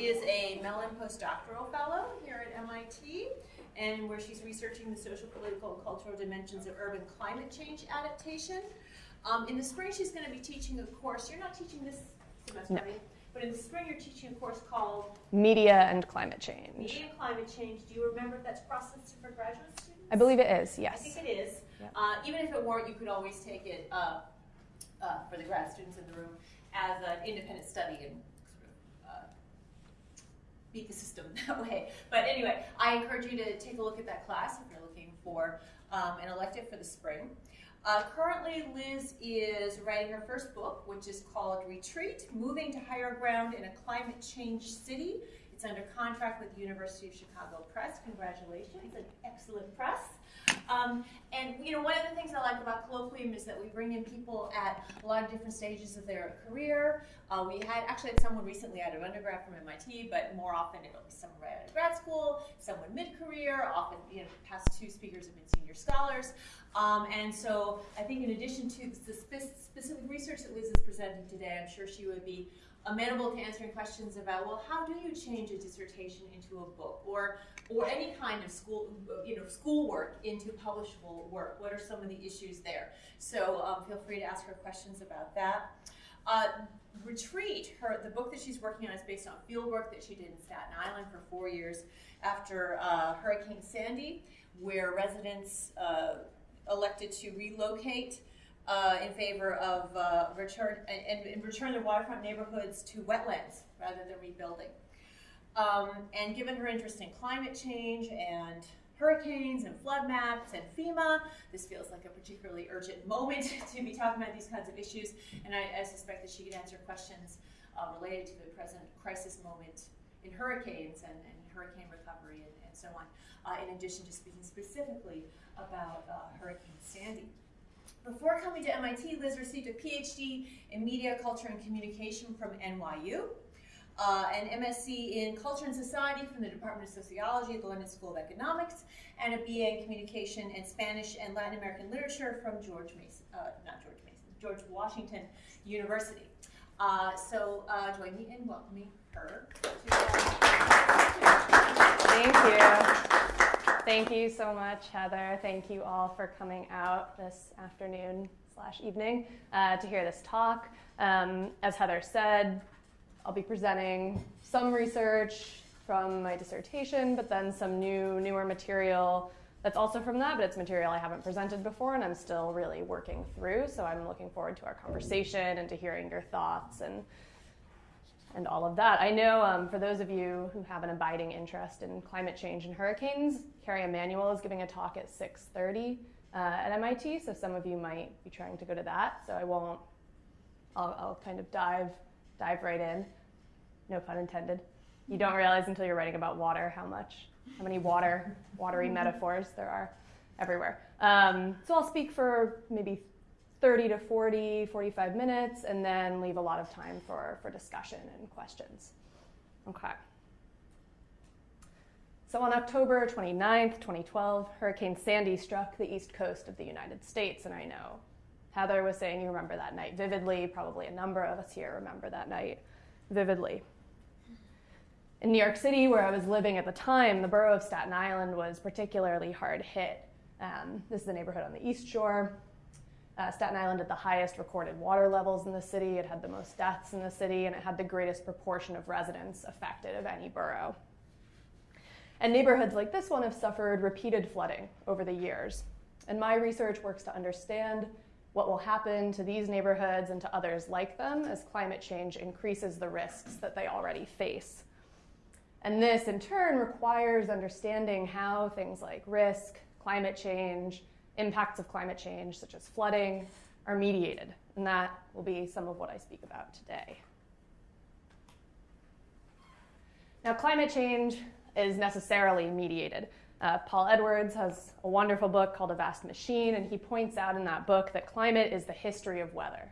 is a Mellon postdoctoral fellow here at MIT, and where she's researching the social, political, and cultural dimensions of urban climate change adaptation. Um, in the spring, she's going to be teaching a course. You're not teaching this semester, No. right? But in the spring, you're teaching a course called Media and climate change. Media and Climate Change. Do you remember if that's processed for graduate students? I believe it is, yes. I think it is. Uh, even if it weren't, you could always take it uh, uh, for the grad students in the room as an independent study and beat the system that way. But anyway, I encourage you to take a look at that class if you're looking for um, an elective for the spring. Uh, currently, Liz is writing her first book, which is called Retreat Moving to Higher Ground in a Climate Change City. It's under contract with the University of Chicago Press. Congratulations, an excellent press. Um, and you know, one of the things I like about Colloquium is that we bring in people at a lot of different stages of their career. Uh, we had actually had someone recently out of undergrad from MIT, but more often it'll be someone right out of grad school, someone mid-career. Often, you know, past two speakers have been senior scholars. Um, and so I think in addition to the spe- specific research that Liz is presenting today, I'm sure she would be amenable to answering questions about, well, how do you change a dissertation into a book or, or any kind of school, you know, schoolwork into publishable work? What are some of the issues there? So um, feel free to ask her questions about that. Uh, Retreat, her, the book that she's working on is based on field work that she did in Staten Island for four years after uh, Hurricane Sandy, where residents uh, elected to relocate uh, in favor of uh, return and, and return their waterfront neighborhoods to wetlands rather than rebuilding. Um, and given her interest in climate change and hurricanes and flood maps and FEMA, this feels like a particularly urgent moment to be talking about these kinds of issues. And I, I suspect that she could answer questions uh, related to the present crisis moment in hurricanes and, and hurricane recovery and, and so on, uh, in addition to speaking specifically about uh, Hurricane Sandy. Before coming to MIT, Liz received a PhD in Media, Culture, and Communication from NYU, uh, an MSc in Culture and Society from the Department of Sociology at the London School of Economics, and a BA in Communication and Spanish and Latin American Literature from George Mason, uh, not George Mason, George Washington University. Uh, so uh, join me in welcoming her Thank you. Thank you so much, Heather. Thank you all for coming out this afternoon slash evening uh, to hear this talk. Um, as Heather said, I'll be presenting some research from my dissertation, but then some new, newer material that's also from that, but it's material I haven't presented before and I'm still really working through. So I'm looking forward to our conversation and to hearing your thoughts and and all of that. I know um, for those of you who have an abiding interest in climate change and hurricanes, Kerry Emanuel is giving a talk at 6:30 uh, at MIT, so some of you might be trying to go to that. So I won't. I'll, I'll kind of dive dive right in. No pun intended. You don't realize until you're writing about water how much, how many water, watery metaphors there are everywhere. Um, so I'll speak for maybe 30 to 40, 45 minutes, and then leave a lot of time for, for discussion and questions. Okay. So on October 29th, 2012, Hurricane Sandy struck the east coast of the United States, and I know Heather was saying you remember that night vividly. Probably a number of us here remember that night vividly. In New York City, where I was living at the time, the borough of Staten Island was particularly hard hit. Um, this is the neighborhood on the East Shore. Uh, Staten Island had the highest recorded water levels in the city, it had the most deaths in the city, and it had the greatest proportion of residents affected of any borough. And neighborhoods like this one have suffered repeated flooding over the years. And my research works to understand what will happen to these neighborhoods and to others like them as climate change increases the risks that they already face. And this, in turn, requires understanding how things like risk, climate change, impacts of climate change, such as flooding, are mediated. And that will be some of what I speak about today. Now, climate change is necessarily mediated. Uh, Paul Edwards has a wonderful book called A Vast Machine, and he points out in that book that climate is the history of weather.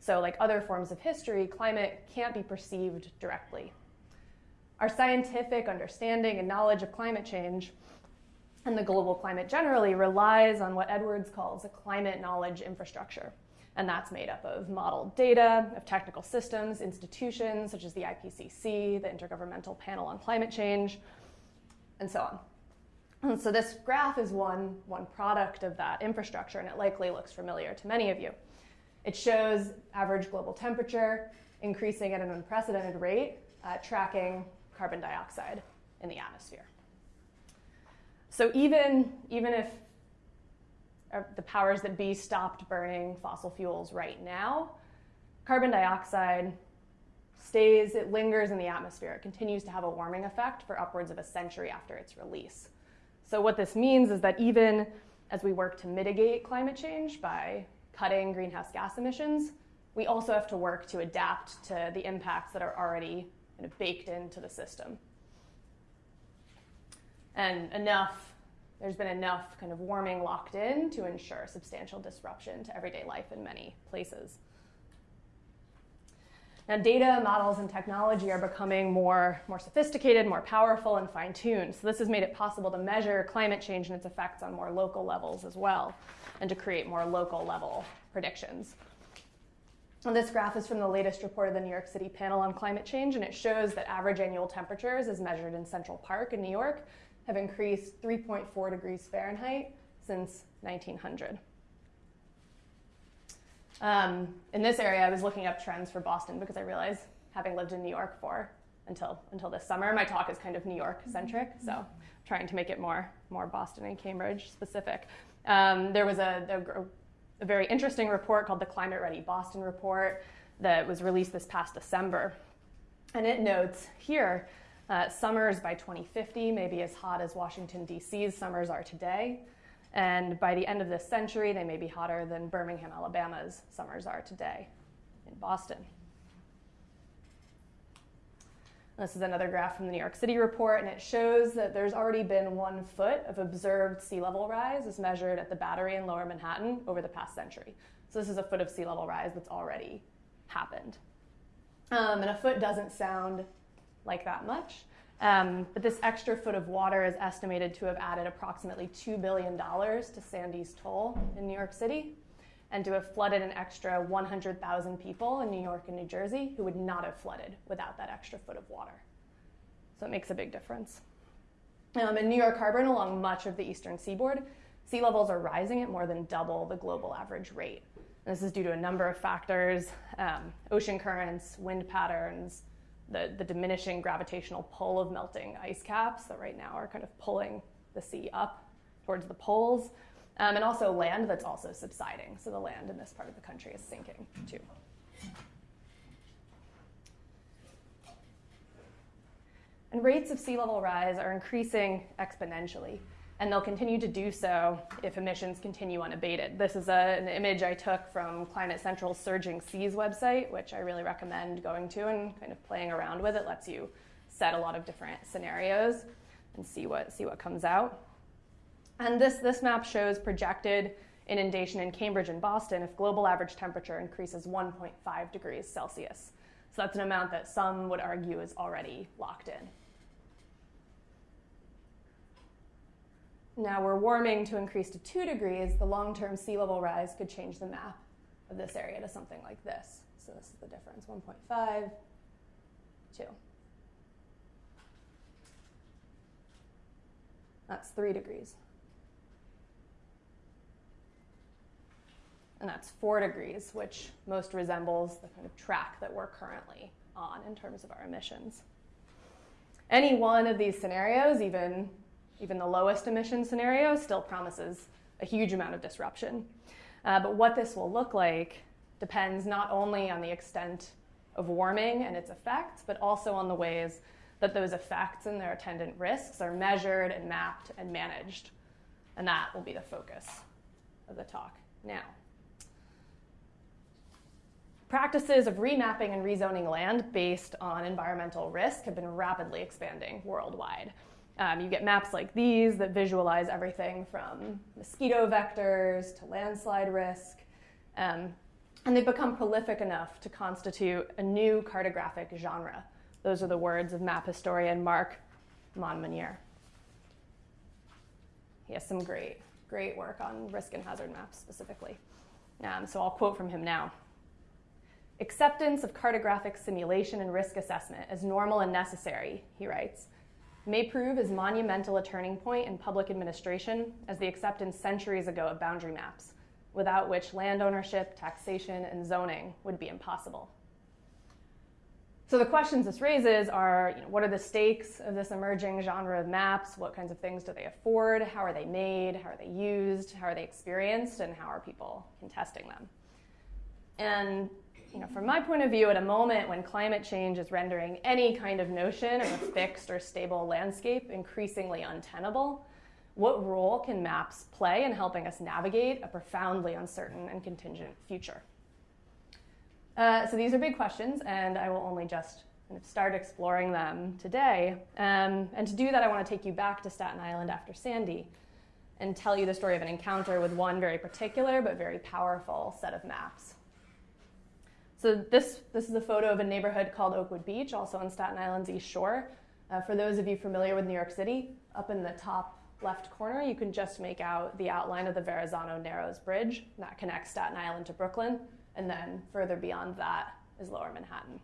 So, like other forms of history, climate can't be perceived directly. Our scientific understanding and knowledge of climate change and the global climate generally relies on what Edwards calls a climate knowledge infrastructure. And that's made up of modeled data, of technical systems, institutions such as the IPCC, the Intergovernmental Panel on Climate Change, and so on. And so this graph is one, one product of that infrastructure, and it likely looks familiar to many of you. It shows average global temperature increasing at an unprecedented rate, uh, tracking carbon dioxide in the atmosphere. So even, even if uh, the powers that be stopped burning fossil fuels right now, carbon dioxide stays, it lingers in the atmosphere. It continues to have a warming effect for upwards of a century after its release. So what this means is that even as we work to mitigate climate change by cutting greenhouse gas emissions, we also have to work to adapt to the impacts that are already kind of baked into the system. And enough, there's been enough kind of warming locked in to ensure substantial disruption to everyday life in many places. Now, data, models, and technology are becoming more, more sophisticated, more powerful, and fine tuned. So, this has made it possible to measure climate change and its effects on more local levels as well, and to create more local level predictions. And this graph is from the latest report of the New York City Panel on Climate Change, and it shows that average annual temperatures, as measured in Central Park in New York, have increased 3.4 degrees Fahrenheit since 1900. Um, in this area, I was looking up trends for Boston because I realized, having lived in New York for until until this summer, my talk is kind of New York centric. So, I'm trying to make it more more Boston and Cambridge specific. Um, there was a, a, a very interesting report called the Climate Ready Boston Report that was released this past December, and it notes here. Uh, summers by 2050 may be as hot as Washington, D.C.'s summers are today. And by the end of this century, they may be hotter than Birmingham, Alabama's summers are today in Boston. This is another graph from the New York City report, and it shows that there's already been one foot of observed sea level rise as measured at the Battery in lower Manhattan over the past century. So this is a foot of sea level rise that's already happened. Um, and a foot doesn't sound like that much, um, but this extra foot of water is estimated to have added approximately $2 billion to Sandy's toll in New York City and to have flooded an extra 100,000 people in New York and New Jersey who would not have flooded without that extra foot of water. So it makes a big difference. Um, in New York Harbor and along much of the eastern seaboard, sea levels are rising at more than double the global average rate. And this is due to a number of factors um, ocean currents, wind patterns, the, the diminishing gravitational pull of melting ice caps that right now are kind of pulling the sea up towards the poles, um, and also land that's also subsiding. So the land in this part of the country is sinking too. And rates of sea level rise are increasing exponentially and they'll continue to do so if emissions continue unabated. This is a, an image I took from Climate Central's Surging Seas website, which I really recommend going to and kind of playing around with. It lets you set a lot of different scenarios and see what, see what comes out. And this, this map shows projected inundation in Cambridge and Boston if global average temperature increases 1.5 degrees Celsius. So that's an amount that some would argue is already locked in. Now we're warming to increase to 2 degrees, the long-term sea level rise could change the map of this area to something like this. So this is the difference, 1.5, 2. That's 3 degrees. And that's 4 degrees, which most resembles the kind of track that we're currently on in terms of our emissions. Any one of these scenarios, even even the lowest emission scenario still promises a huge amount of disruption. Uh, but what this will look like depends not only on the extent of warming and its effects, but also on the ways that those effects and their attendant risks are measured and mapped and managed. And that will be the focus of the talk now. Practices of remapping and rezoning land based on environmental risk have been rapidly expanding worldwide. Um, you get maps like these that visualize everything from mosquito vectors to landslide risk. Um, and they've become prolific enough to constitute a new cartographic genre. Those are the words of map historian Mark Monmonier. He has some great, great work on risk and hazard maps specifically. Um, so I'll quote from him now. Acceptance of cartographic simulation and risk assessment as normal and necessary, he writes, may prove as monumental a turning point in public administration as the acceptance centuries ago of boundary maps, without which land ownership, taxation, and zoning would be impossible. So the questions this raises are, you know, what are the stakes of this emerging genre of maps? What kinds of things do they afford? How are they made? How are they used? How are they experienced? And how are people contesting them? And you know, from my point of view, at a moment when climate change is rendering any kind of notion of a fixed or stable landscape increasingly untenable, what role can maps play in helping us navigate a profoundly uncertain and contingent future? Uh, so these are big questions, and I will only just kind of start exploring them today. Um, and to do that, I want to take you back to Staten Island after Sandy and tell you the story of an encounter with one very particular but very powerful set of maps. So this, this is a photo of a neighborhood called Oakwood Beach, also on Staten Island's East Shore. Uh, for those of you familiar with New York City, up in the top left corner, you can just make out the outline of the Verrazano Narrows Bridge that connects Staten Island to Brooklyn and then further beyond that is lower Manhattan.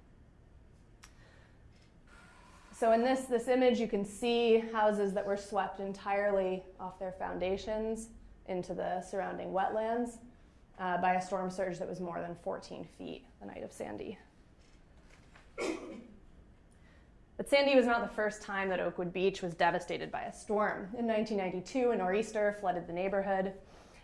So in this, this image, you can see houses that were swept entirely off their foundations into the surrounding wetlands uh, by a storm surge that was more than 14 feet the night of Sandy. But Sandy was not the first time that Oakwood Beach was devastated by a storm. In 1992, a nor'easter flooded the neighborhood.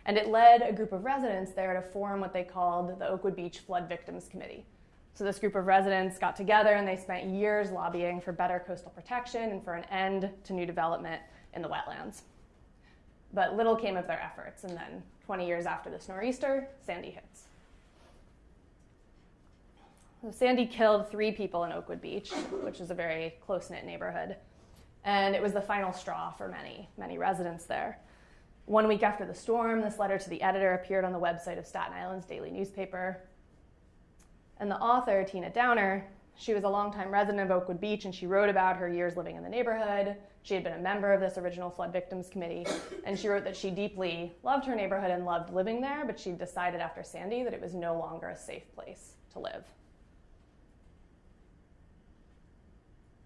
And it led a group of residents there to form what they called the Oakwood Beach Flood Victims Committee. So this group of residents got together and they spent years lobbying for better coastal protection and for an end to new development in the wetlands. But little came of their efforts, and then 20 years after this nor'easter, Sandy hits. So Sandy killed three people in Oakwood Beach, which is a very close knit neighborhood. And it was the final straw for many, many residents there. One week after the storm, this letter to the editor appeared on the website of Staten Island's daily newspaper. And the author, Tina Downer, she was a longtime resident of Oakwood Beach and she wrote about her years living in the neighborhood. She had been a member of this original flood victims committee, and she wrote that she deeply loved her neighborhood and loved living there, but she decided after Sandy that it was no longer a safe place to live.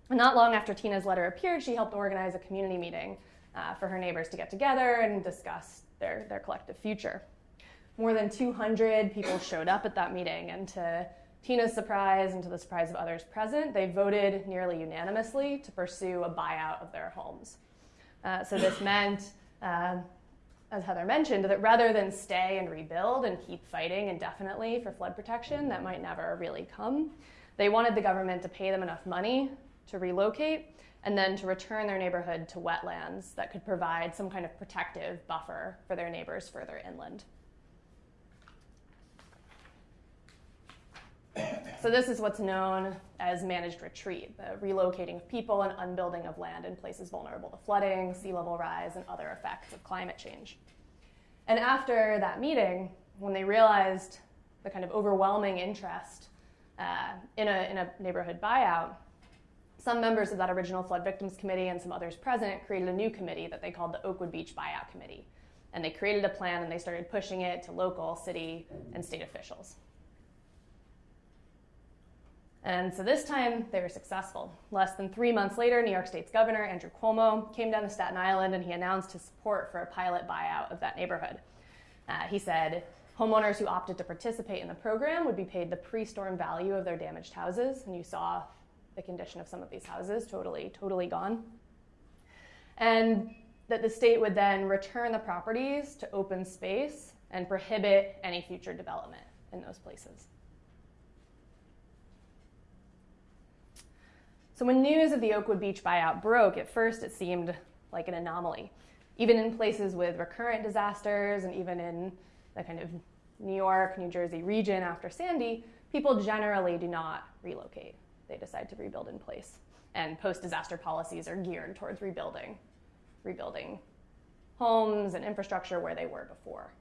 Not long after Tina's letter appeared, she helped organize a community meeting uh, for her neighbors to get together and discuss their, their collective future. More than 200 people showed up at that meeting, and to Tina's surprise and to the surprise of others present, they voted nearly unanimously to pursue a buyout of their homes. Uh, so this meant, uh, as Heather mentioned, that rather than stay and rebuild and keep fighting indefinitely for flood protection, that might never really come, they wanted the government to pay them enough money to relocate and then to return their neighborhood to wetlands that could provide some kind of protective buffer for their neighbors further inland. So this is what's known as managed retreat, the relocating of people and unbuilding of land in places vulnerable to flooding, sea level rise, and other effects of climate change. And after that meeting, when they realized the kind of overwhelming interest uh, in, a, in a neighborhood buyout, some members of that original flood victims committee and some others present created a new committee that they called the Oakwood Beach Buyout Committee. And they created a plan and they started pushing it to local, city, and state officials. And so this time they were successful. Less than three months later, New York State's governor, Andrew Cuomo, came down to Staten Island and he announced his support for a pilot buyout of that neighborhood. Uh, he said homeowners who opted to participate in the program would be paid the pre storm value of their damaged houses. And you saw the condition of some of these houses, totally, totally gone. And that the state would then return the properties to open space and prohibit any future development in those places. So when news of the Oakwood Beach buyout broke, at first it seemed like an anomaly. Even in places with recurrent disasters and even in the kind of New York, New Jersey region after Sandy, people generally do not relocate they decide to rebuild in place. And post-disaster policies are geared towards rebuilding, rebuilding homes and infrastructure where they were before.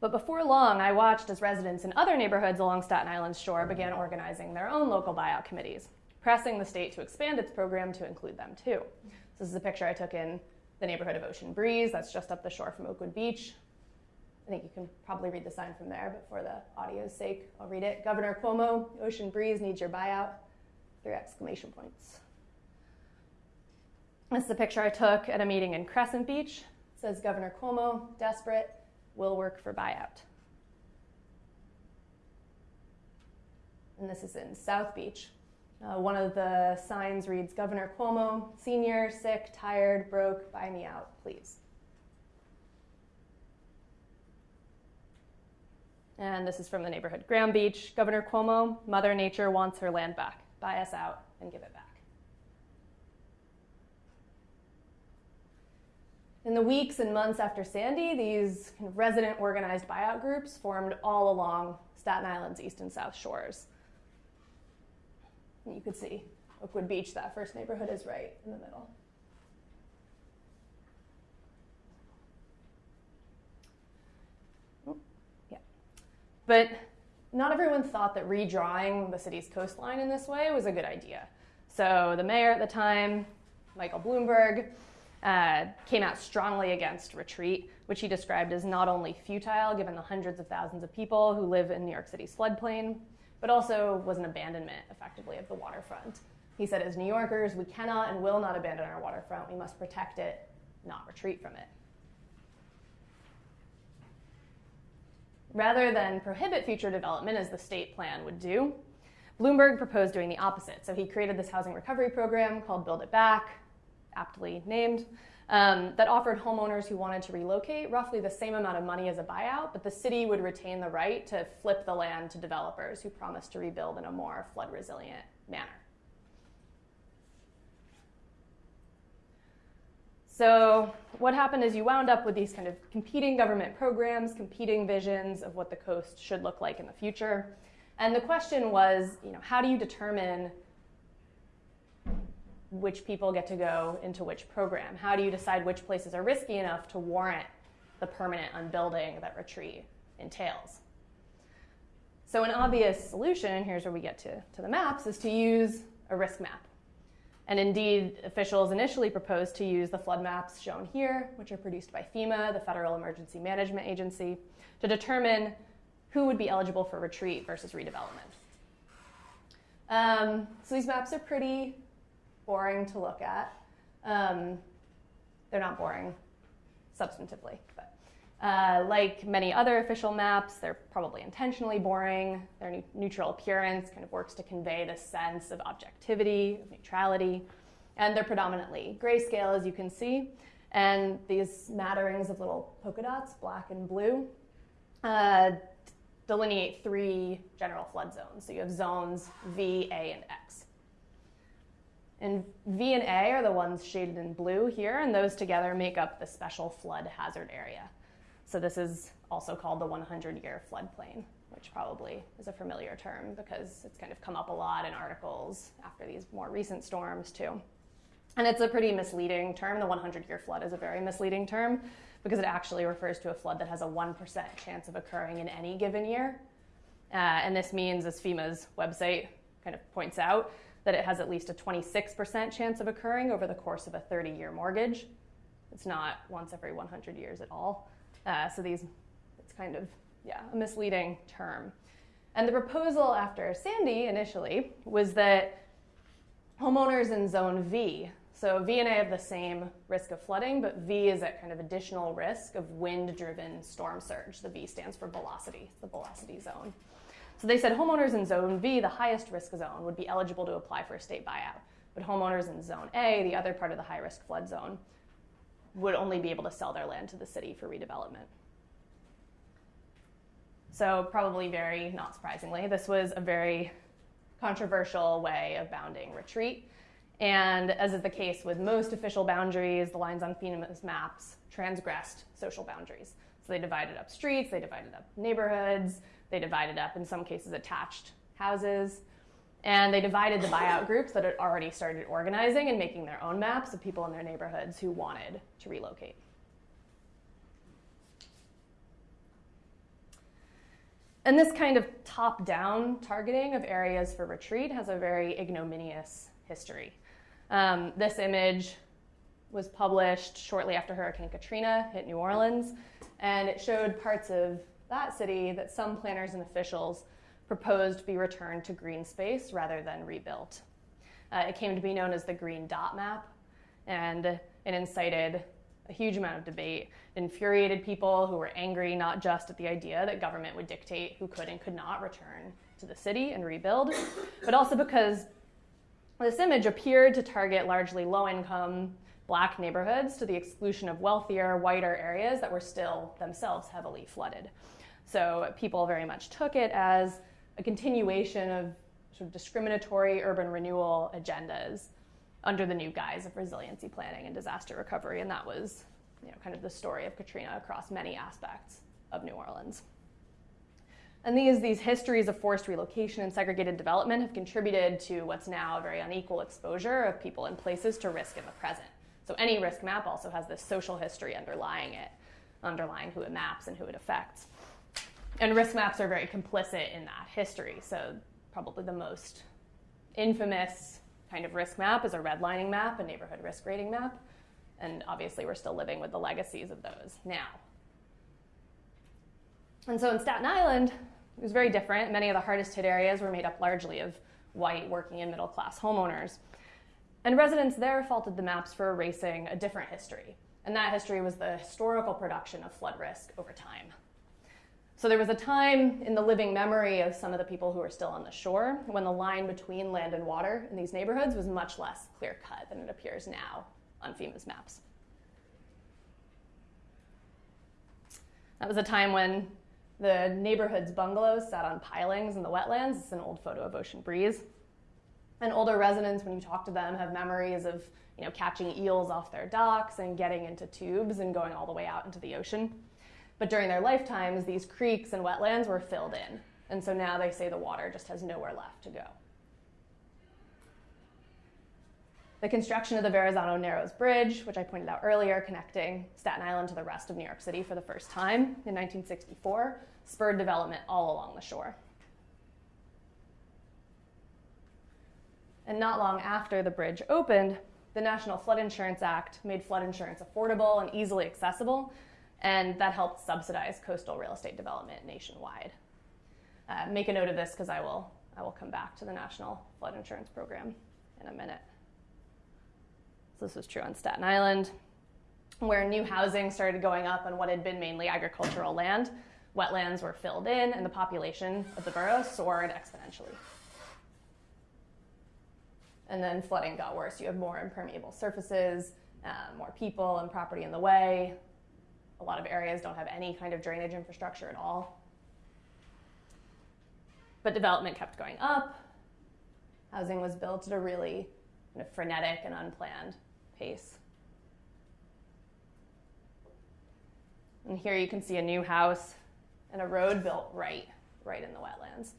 But before long, I watched as residents in other neighborhoods along Staten Island's shore began organizing their own local buyout committees, pressing the state to expand its program to include them too. So this is a picture I took in the neighborhood of Ocean Breeze, that's just up the shore from Oakwood Beach I think you can probably read the sign from there, but for the audio's sake, I'll read it. Governor Cuomo, Ocean Breeze needs your buyout. Three exclamation points. This is a picture I took at a meeting in Crescent Beach. It says Governor Cuomo, desperate, will work for buyout. And this is in South Beach. Uh, one of the signs reads Governor Cuomo, senior, sick, tired, broke, buy me out, please. And this is from the neighborhood Graham Beach. Governor Cuomo, Mother Nature wants her land back. Buy us out and give it back. In the weeks and months after Sandy, these kind of resident organized buyout groups formed all along Staten Island's east and south shores. And you could see Oakwood Beach, that first neighborhood, is right in the middle. Oh. Yeah. But not everyone thought that redrawing the city's coastline in this way was a good idea. So the mayor at the time, Michael Bloomberg, uh, came out strongly against retreat, which he described as not only futile given the hundreds of thousands of people who live in New York City's floodplain, but also was an abandonment, effectively, of the waterfront. He said, as New Yorkers, we cannot and will not abandon our waterfront. We must protect it, not retreat from it. Rather than prohibit future development, as the state plan would do, Bloomberg proposed doing the opposite. So he created this housing recovery program called Build It Back, aptly named, um, that offered homeowners who wanted to relocate roughly the same amount of money as a buyout, but the city would retain the right to flip the land to developers who promised to rebuild in a more flood resilient manner. So, what happened is you wound up with these kind of competing government programs, competing visions of what the coast should look like in the future. And the question was, you know, how do you determine which people get to go into which program? How do you decide which places are risky enough to warrant the permanent unbuilding that retreat entails? So, an obvious solution, here's where we get to, to the maps, is to use a risk map. And indeed, officials initially proposed to use the flood maps shown here, which are produced by FEMA, the Federal Emergency Management Agency, to determine who would be eligible for retreat versus redevelopment. Um, so these maps are pretty boring to look at. Um, they're not boring substantively, but uh, like many other official maps, they're probably intentionally boring. Their neutral appearance kind of works to convey the sense of objectivity, of neutrality, and they're predominantly grayscale, as you can see. And these matterings of little polka dots, black and blue, uh, delineate three general flood zones. So you have zones V, A, and X. And V and A are the ones shaded in blue here, and those together make up the special flood hazard area. So this is also called the 100-year floodplain, which probably is a familiar term because it's kind of come up a lot in articles after these more recent storms too. And it's a pretty misleading term. The 100-year flood is a very misleading term because it actually refers to a flood that has a 1% chance of occurring in any given year. Uh, and this means, as FEMA's website kind of points out, that it has at least a 26% chance of occurring over the course of a 30 year mortgage. It's not once every 100 years at all. Uh, so these, it's kind of, yeah, a misleading term. And the proposal after Sandy initially was that homeowners in zone V, so V and A have the same risk of flooding, but V is at kind of additional risk of wind driven storm surge. The V stands for velocity, the velocity zone. So they said homeowners in zone V, the highest risk zone, would be eligible to apply for a state buyout. But homeowners in zone A, the other part of the high risk flood zone, would only be able to sell their land to the city for redevelopment. So, probably very not surprisingly, this was a very controversial way of bounding retreat. And as is the case with most official boundaries, the lines on FEMA's maps transgressed social boundaries. So they divided up streets, they divided up neighborhoods, they divided up, in some cases, attached houses. And they divided the buyout groups that had already started organizing and making their own maps of people in their neighborhoods who wanted to relocate. And this kind of top down targeting of areas for retreat has a very ignominious history. Um, this image was published shortly after Hurricane Katrina hit New Orleans, and it showed parts of that city that some planners and officials proposed be returned to green space rather than rebuilt. Uh, it came to be known as the Green Dot Map, and it incited a huge amount of debate. It infuriated people who were angry not just at the idea that government would dictate who could and could not return to the city and rebuild, but also because this image appeared to target largely low income black neighborhoods to the exclusion of wealthier, whiter areas that were still themselves heavily flooded. So people very much took it as a continuation of sort of discriminatory urban renewal agendas under the new guise of resiliency planning and disaster recovery. And that was you know, kind of the story of Katrina across many aspects of New Orleans. And these, these histories of forced relocation and segregated development have contributed to what's now a very unequal exposure of people and places to risk in the present. So any risk map also has this social history underlying it, underlying who it maps and who it affects. And risk maps are very complicit in that history. So probably the most infamous kind of risk map is a redlining map, a neighborhood risk rating map. And obviously we're still living with the legacies of those now. And so in Staten Island, it was very different. Many of the hardest hit areas were made up largely of white working and middle class homeowners. And residents there faulted the maps for erasing a different history. And that history was the historical production of flood risk over time. So there was a time in the living memory of some of the people who are still on the shore when the line between land and water in these neighborhoods was much less clear cut than it appears now on FEMA's maps. That was a time when the neighborhood's bungalows sat on pilings in the wetlands. It's an old photo of Ocean Breeze. And older residents, when you talk to them, have memories of you know, catching eels off their docks and getting into tubes and going all the way out into the ocean. But during their lifetimes, these creeks and wetlands were filled in. And so now they say the water just has nowhere left to go. The construction of the Verrazano Narrows Bridge, which I pointed out earlier, connecting Staten Island to the rest of New York City for the first time in 1964, spurred development all along the shore. And not long after the bridge opened, the National Flood Insurance Act made flood insurance affordable and easily accessible, and that helped subsidize coastal real estate development nationwide. Uh, make a note of this because I will, I will come back to the National Flood Insurance Program in a minute. So this was true on Staten Island, where new housing started going up on what had been mainly agricultural land. Wetlands were filled in, and the population of the borough soared exponentially. And then flooding got worse. You have more impermeable surfaces, uh, more people and property in the way. A lot of areas don't have any kind of drainage infrastructure at all. But development kept going up. Housing was built at a really kind of frenetic and unplanned pace. And here you can see a new house and a road built right, right in the wetlands.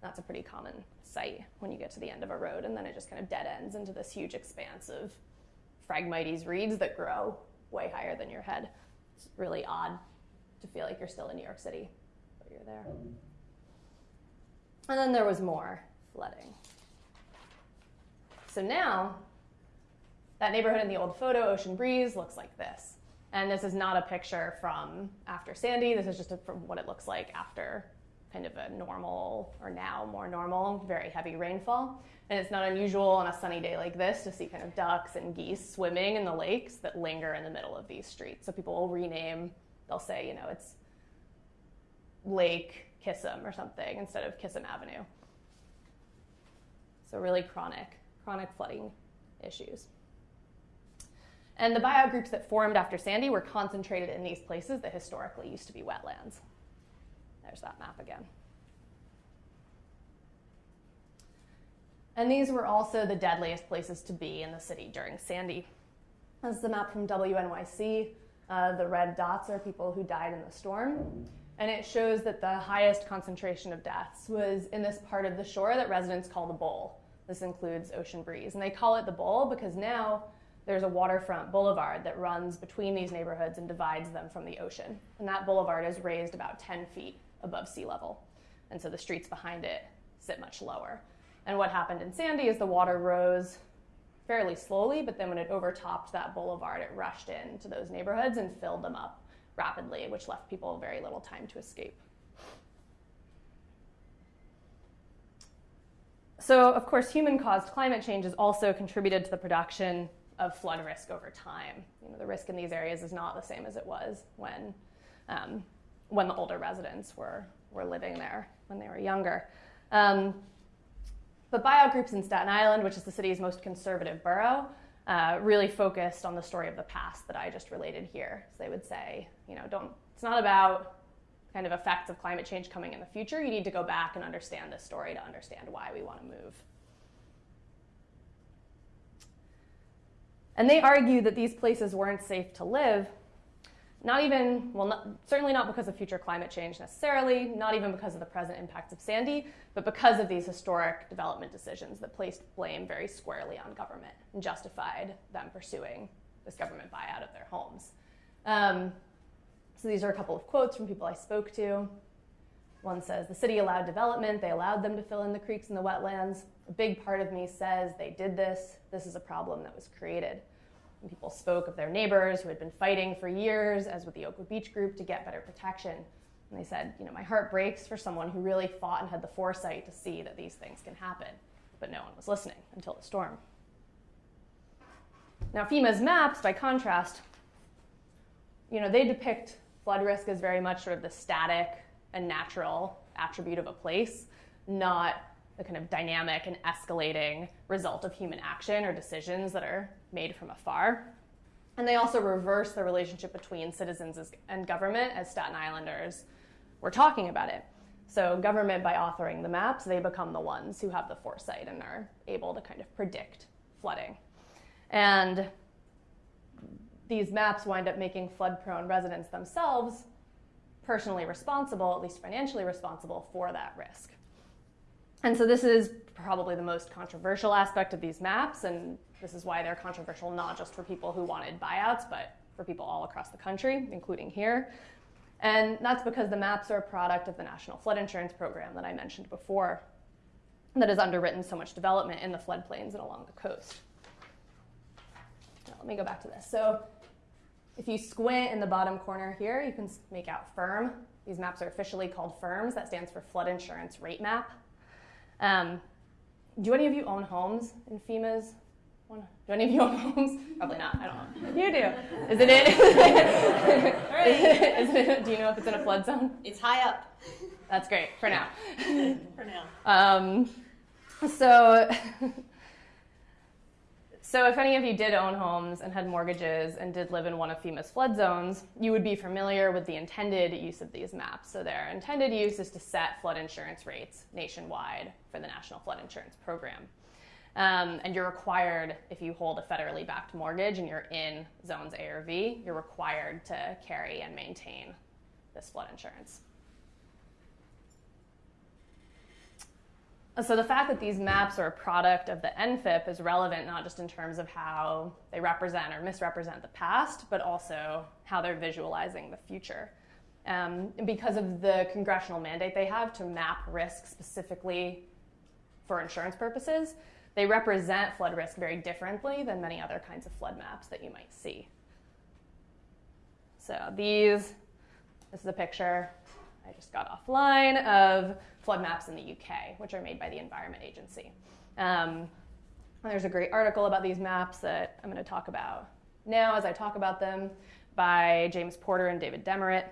That's a pretty common sight when you get to the end of a road, and then it just kind of dead ends into this huge expanse of Phragmites reeds that grow way higher than your head. It's really odd to feel like you're still in New York City, but you're there. And then there was more flooding. So now that neighborhood in the old photo, Ocean Breeze, looks like this. And this is not a picture from after Sandy. This is just a, from what it looks like after kind of a normal, or now more normal, very heavy rainfall. And it's not unusual on a sunny day like this to see kind of ducks and geese swimming in the lakes that linger in the middle of these streets. So people will rename, they'll say, you know, it's Lake Kissam or something instead of Kissam Avenue. So really chronic, chronic flooding issues. And the buyout groups that formed after Sandy were concentrated in these places that historically used to be wetlands. There's that map again. And these were also the deadliest places to be in the city during Sandy. This is the map from WNYC. Uh, the red dots are people who died in the storm. And it shows that the highest concentration of deaths was in this part of the shore that residents call the bowl. This includes Ocean Breeze. And they call it the bowl because now there's a waterfront boulevard that runs between these neighborhoods and divides them from the ocean. And that boulevard is raised about 10 feet above sea level. And so the streets behind it sit much lower. And what happened in Sandy is the water rose fairly slowly, but then when it overtopped that boulevard, it rushed into those neighborhoods and filled them up rapidly, which left people very little time to escape. So, of course, human caused climate change has also contributed to the production of flood risk over time. You know, the risk in these areas is not the same as it was when, um, when the older residents were, were living there when they were younger. Um, but buyout groups in Staten Island, which is the city's most conservative borough, uh, really focused on the story of the past that I just related here. So they would say, you know, don't, it's not about kind of effects of climate change coming in the future. You need to go back and understand this story to understand why we want to move. And they argue that these places weren't safe to live, not even, well, not, certainly not because of future climate change necessarily, not even because of the present impacts of Sandy, but because of these historic development decisions that placed blame very squarely on government and justified them pursuing this government buyout of their homes. Um, so these are a couple of quotes from people I spoke to. One says, the city allowed development, they allowed them to fill in the creeks and the wetlands. A big part of me says they did this. This is a problem that was created. People spoke of their neighbors who had been fighting for years, as with the Oakwood Beach Group, to get better protection. And they said, you know, my heart breaks for someone who really fought and had the foresight to see that these things can happen. But no one was listening until the storm. Now, FEMA's maps, by contrast, you know, they depict flood risk as very much sort of the static and natural attribute of a place, not the kind of dynamic and escalating result of human action or decisions that are made from afar. And they also reverse the relationship between citizens and government as Staten Islanders were talking about it. So, government, by authoring the maps, they become the ones who have the foresight and are able to kind of predict flooding. And these maps wind up making flood prone residents themselves personally responsible, at least financially responsible, for that risk. And so this is probably the most controversial aspect of these maps, and this is why they're controversial not just for people who wanted buyouts, but for people all across the country, including here. And that's because the maps are a product of the National Flood Insurance Program that I mentioned before, that has underwritten so much development in the floodplains and along the coast. Now, let me go back to this. So if you squint in the bottom corner here, you can make out FIRM. These maps are officially called FIRMs. That stands for Flood Insurance Rate Map. Um, do any of you own homes in FEMA's? Do any of you own homes? Probably not. I don't know. You do. Is it in? is it, do you know if it's in a flood zone? It's high up. That's great for now. for now. Um, so so if any of you did own homes and had mortgages and did live in one of FEMA's flood zones, you would be familiar with the intended use of these maps. So their intended use is to set flood insurance rates nationwide for the National Flood Insurance Program. Um, and you're required, if you hold a federally backed mortgage and you're in zones A or V, you're required to carry and maintain this flood insurance. So the fact that these maps are a product of the NFIP is relevant not just in terms of how they represent or misrepresent the past, but also how they're visualizing the future. Um, because of the congressional mandate they have to map risk specifically for insurance purposes, they represent flood risk very differently than many other kinds of flood maps that you might see. So these, this is a picture I just got offline of flood maps in the UK, which are made by the Environment Agency. Um, there's a great article about these maps that I'm going to talk about now as I talk about them by James Porter and David Demeritt.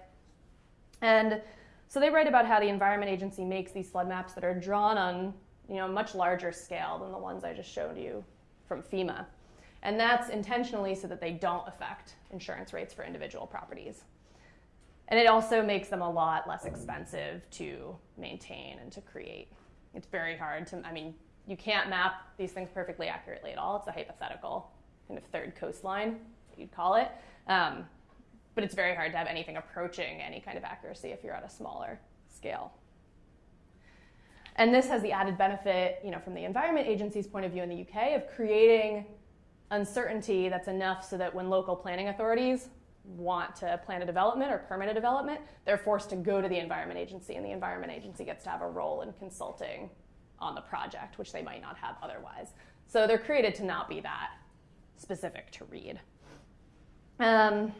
And so they write about how the Environment Agency makes these flood maps that are drawn on you know, much larger scale than the ones I just showed you from FEMA. And that's intentionally so that they don't affect insurance rates for individual properties. And it also makes them a lot less expensive to maintain and to create. It's very hard to, I mean, you can't map these things perfectly accurately at all. It's a hypothetical kind of third coastline, you'd call it. Um, but it's very hard to have anything approaching any kind of accuracy if you're at a smaller scale. And this has the added benefit, you know, from the Environment Agency's point of view in the UK of creating uncertainty that's enough so that when local planning authorities want to plan a development or permit a development, they're forced to go to the Environment Agency, and the Environment Agency gets to have a role in consulting on the project, which they might not have otherwise. So they're created to not be that specific to read. Um,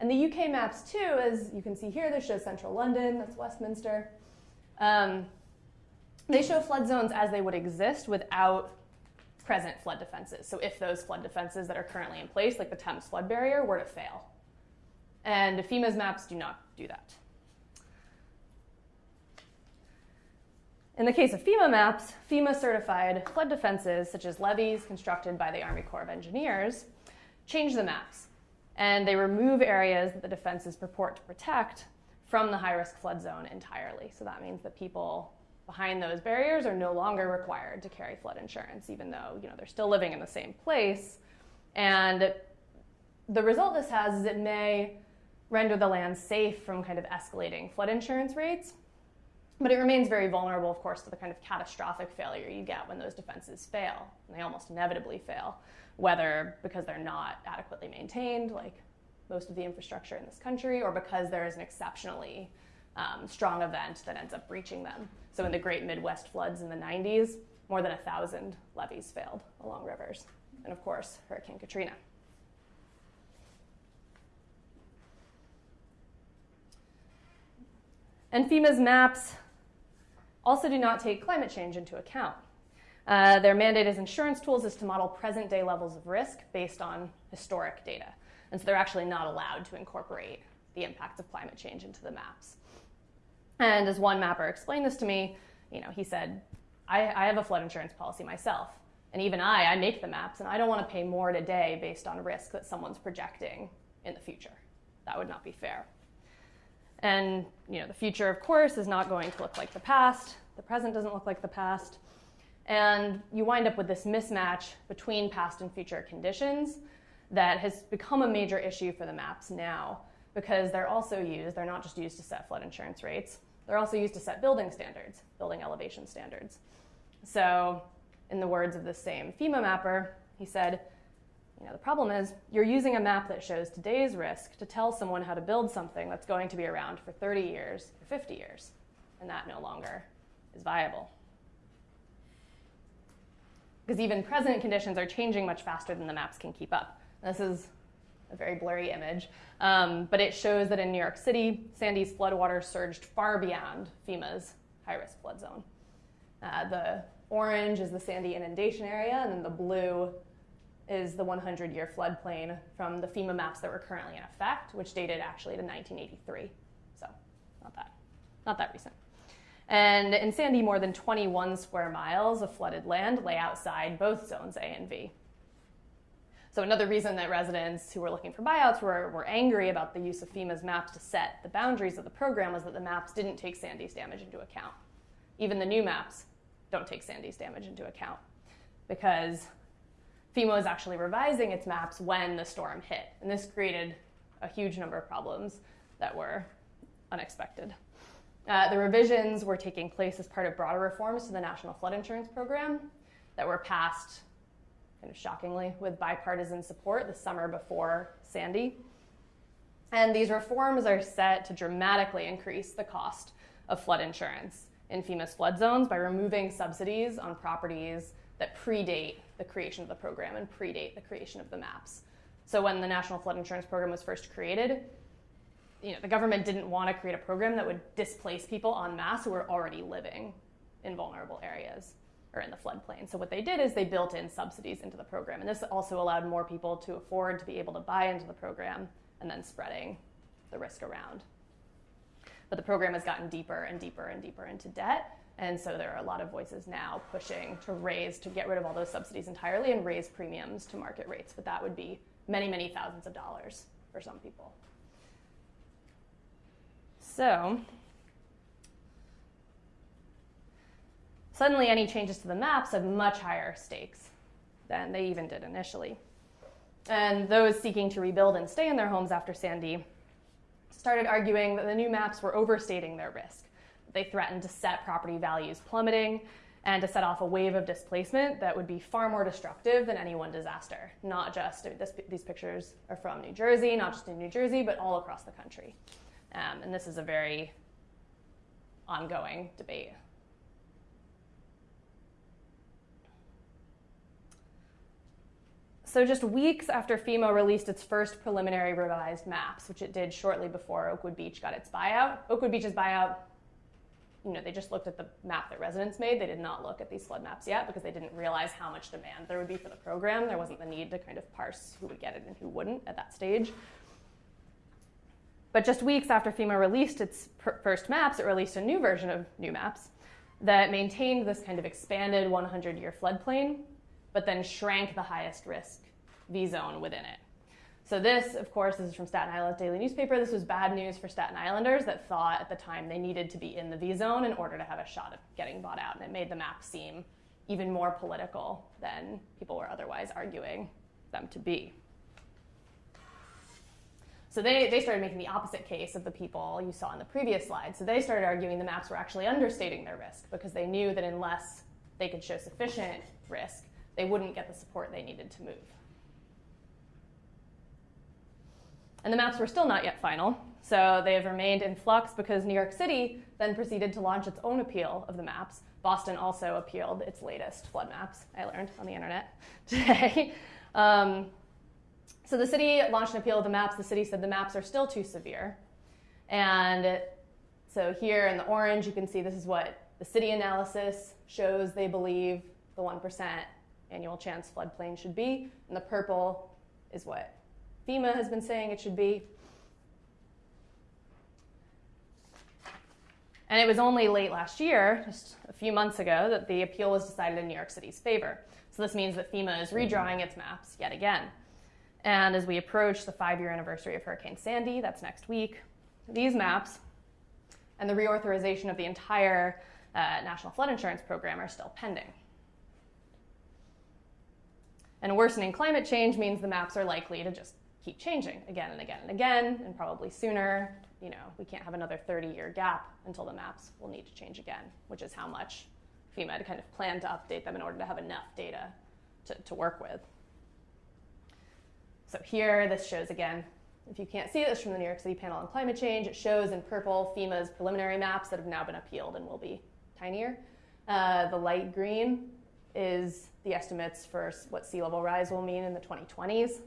and the UK maps too, as you can see here, this shows central London, that's Westminster. Um, they show flood zones as they would exist without present flood defenses. So if those flood defenses that are currently in place, like the Thames flood barrier, were to fail. And FEMA's maps do not do that. In the case of FEMA maps, FEMA certified flood defenses, such as levees constructed by the Army Corps of Engineers, change the maps. And they remove areas that the defenses purport to protect from the high risk flood zone entirely. So that means that people behind those barriers are no longer required to carry flood insurance, even though you know, they're still living in the same place. And the result this has is it may render the land safe from kind of escalating flood insurance rates, but it remains very vulnerable, of course, to the kind of catastrophic failure you get when those defenses fail. And they almost inevitably fail, whether because they're not adequately maintained, like most of the infrastructure in this country, or because there is an exceptionally um, strong event that ends up breaching them. So in the Great Midwest floods in the 90s, more than a thousand levees failed along rivers. And of course, Hurricane Katrina. And FEMA's maps also do not take climate change into account. Uh, their mandate as insurance tools is to model present day levels of risk based on historic data. And so they're actually not allowed to incorporate the impacts of climate change into the maps. And as one mapper explained this to me, you know, he said, I, I have a flood insurance policy myself. And even I, I make the maps, and I don't want to pay more today based on risk that someone's projecting in the future. That would not be fair. And you know, the future, of course, is not going to look like the past. The present doesn't look like the past. And you wind up with this mismatch between past and future conditions that has become a major issue for the maps now because they're also used, they're not just used to set flood insurance rates, they're also used to set building standards, building elevation standards. So, in the words of the same FEMA mapper, he said, you know, the problem is you're using a map that shows today's risk to tell someone how to build something that's going to be around for 30 years or 50 years, and that no longer is viable. Because even present conditions are changing much faster than the maps can keep up. This is a very blurry image, um, but it shows that in New York City, Sandy's floodwaters surged far beyond FEMA's high risk flood zone. Uh, the orange is the Sandy inundation area, and then the blue is the 100 year floodplain from the FEMA maps that were currently in effect, which dated actually to 1983. So, not that, not that recent. And in Sandy, more than 21 square miles of flooded land lay outside both zones A and V. So another reason that residents who were looking for buyouts were, were angry about the use of FEMA's maps to set the boundaries of the program was that the maps didn't take Sandy's damage into account. Even the new maps don't take Sandy's damage into account because FEMA was actually revising its maps when the storm hit. And this created a huge number of problems that were unexpected. Uh, the revisions were taking place as part of broader reforms to the National Flood Insurance Program that were passed kind of shockingly, with bipartisan support the summer before Sandy. And these reforms are set to dramatically increase the cost of flood insurance in FEMA's flood zones by removing subsidies on properties that predate the creation of the program and predate the creation of the maps. So when the National Flood Insurance Program was first created, you know, the government didn't want to create a program that would displace people en masse who were already living in vulnerable areas or in the floodplain. So what they did is they built in subsidies into the program. And this also allowed more people to afford to be able to buy into the program and then spreading the risk around. But the program has gotten deeper and deeper and deeper into debt. And so there are a lot of voices now pushing to raise, to get rid of all those subsidies entirely and raise premiums to market rates. But that would be many, many thousands of dollars for some people. So Suddenly, any changes to the maps have much higher stakes than they even did initially. And those seeking to rebuild and stay in their homes after Sandy started arguing that the new maps were overstating their risk. They threatened to set property values plummeting and to set off a wave of displacement that would be far more destructive than any one disaster. Not just, this, these pictures are from New Jersey, not just in New Jersey, but all across the country. Um, and this is a very ongoing debate so just weeks after FEMA released its first preliminary revised maps, which it did shortly before Oakwood Beach got its buyout, Oakwood Beach's buyout, you know, they just looked at the map that residents made. They did not look at these flood maps yet because they didn't realize how much demand there would be for the program. There wasn't the need to kind of parse who would get it and who wouldn't at that stage. But just weeks after FEMA released its first maps, it released a new version of new maps that maintained this kind of expanded 100 year floodplain, but then shrank the highest risk V zone within it. So, this, of course, this is from Staten Island Daily Newspaper. This was bad news for Staten Islanders that thought at the time they needed to be in the V zone in order to have a shot at getting bought out. And it made the map seem even more political than people were otherwise arguing them to be. So they, they started making the opposite case of the people you saw in the previous slide. So they started arguing the maps were actually understating their risk because they knew that unless they could show sufficient risk, they wouldn't get the support they needed to move. And the maps were still not yet final, so they have remained in flux because New York City then proceeded to launch its own appeal of the maps. Boston also appealed its latest flood maps, I learned on the internet today. um, so the city launched an appeal of the maps. The city said the maps are still too severe. And so here in the orange, you can see this is what the city analysis shows they believe the 1% annual chance floodplain should be. And the purple is what FEMA has been saying it should be. And it was only late last year, just a few months ago, that the appeal was decided in New York City's favor. So this means that FEMA is redrawing its maps yet again. And as we approach the five year anniversary of Hurricane Sandy, that's next week, these maps and the reauthorization of the entire uh, National Flood Insurance Program are still pending. And worsening climate change means the maps are likely to just keep changing again and again and again, and probably sooner. You know, we can't have another 30 year gap until the maps will need to change again, which is how much FEMA had kind of planned to update them in order to have enough data to, to work with. So here, this shows again, if you can't see this from the New York City Panel on Climate Change. It shows in purple FEMA's preliminary maps that have now been appealed and will be tinier. Uh, the light green is the estimates for what sea level rise will mean in the 2020s,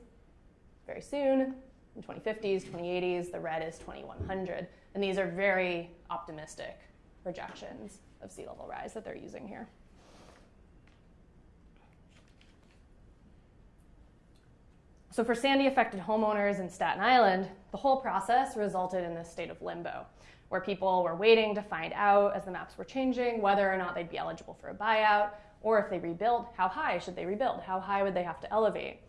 very soon, in 2050s, 2080s. The red is 2100. And these are very optimistic projections of sea level rise that they're using here. So for Sandy affected homeowners in Staten Island, the whole process resulted in this state of limbo, where people were waiting to find out as the maps were changing whether or not they'd be eligible for a buyout, or if they rebuilt, how high should they rebuild? How high would they have to elevate?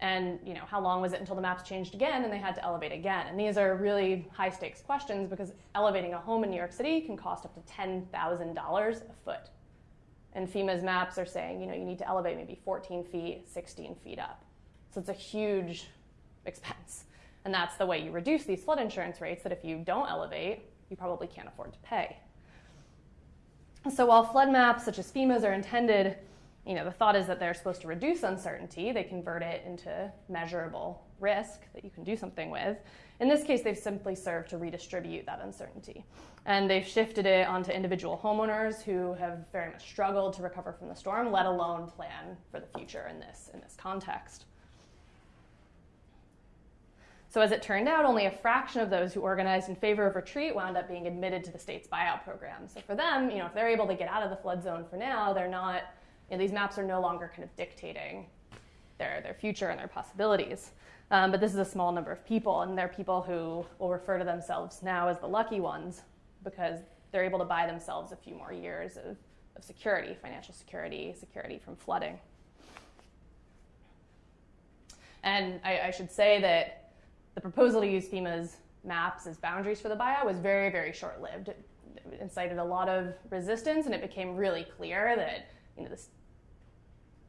And you know, how long was it until the maps changed again and they had to elevate again? And these are really high stakes questions because elevating a home in New York City can cost up to $10,000 a foot. And FEMA's maps are saying, you know, you need to elevate maybe 14 feet, 16 feet up. So it's a huge expense. And that's the way you reduce these flood insurance rates that if you don't elevate, you probably can't afford to pay. So while flood maps such as FEMA's are intended, you know, the thought is that they're supposed to reduce uncertainty, they convert it into measurable risk that you can do something with. In this case, they've simply served to redistribute that uncertainty. And they've shifted it onto individual homeowners who have very much struggled to recover from the storm, let alone plan for the future in this, in this context. So as it turned out, only a fraction of those who organized in favor of retreat wound up being admitted to the state's buyout program. So for them, you know, if they're able to get out of the flood zone for now, they're not, you know, these maps are no longer kind of dictating their, their future and their possibilities. Um, but this is a small number of people, and they're people who will refer to themselves now as the lucky ones because they're able to buy themselves a few more years of, of security, financial security, security from flooding. And I, I should say that the proposal to use FEMA's maps as boundaries for the buyout was very, very short lived. It incited a lot of resistance, and it became really clear that you know, this,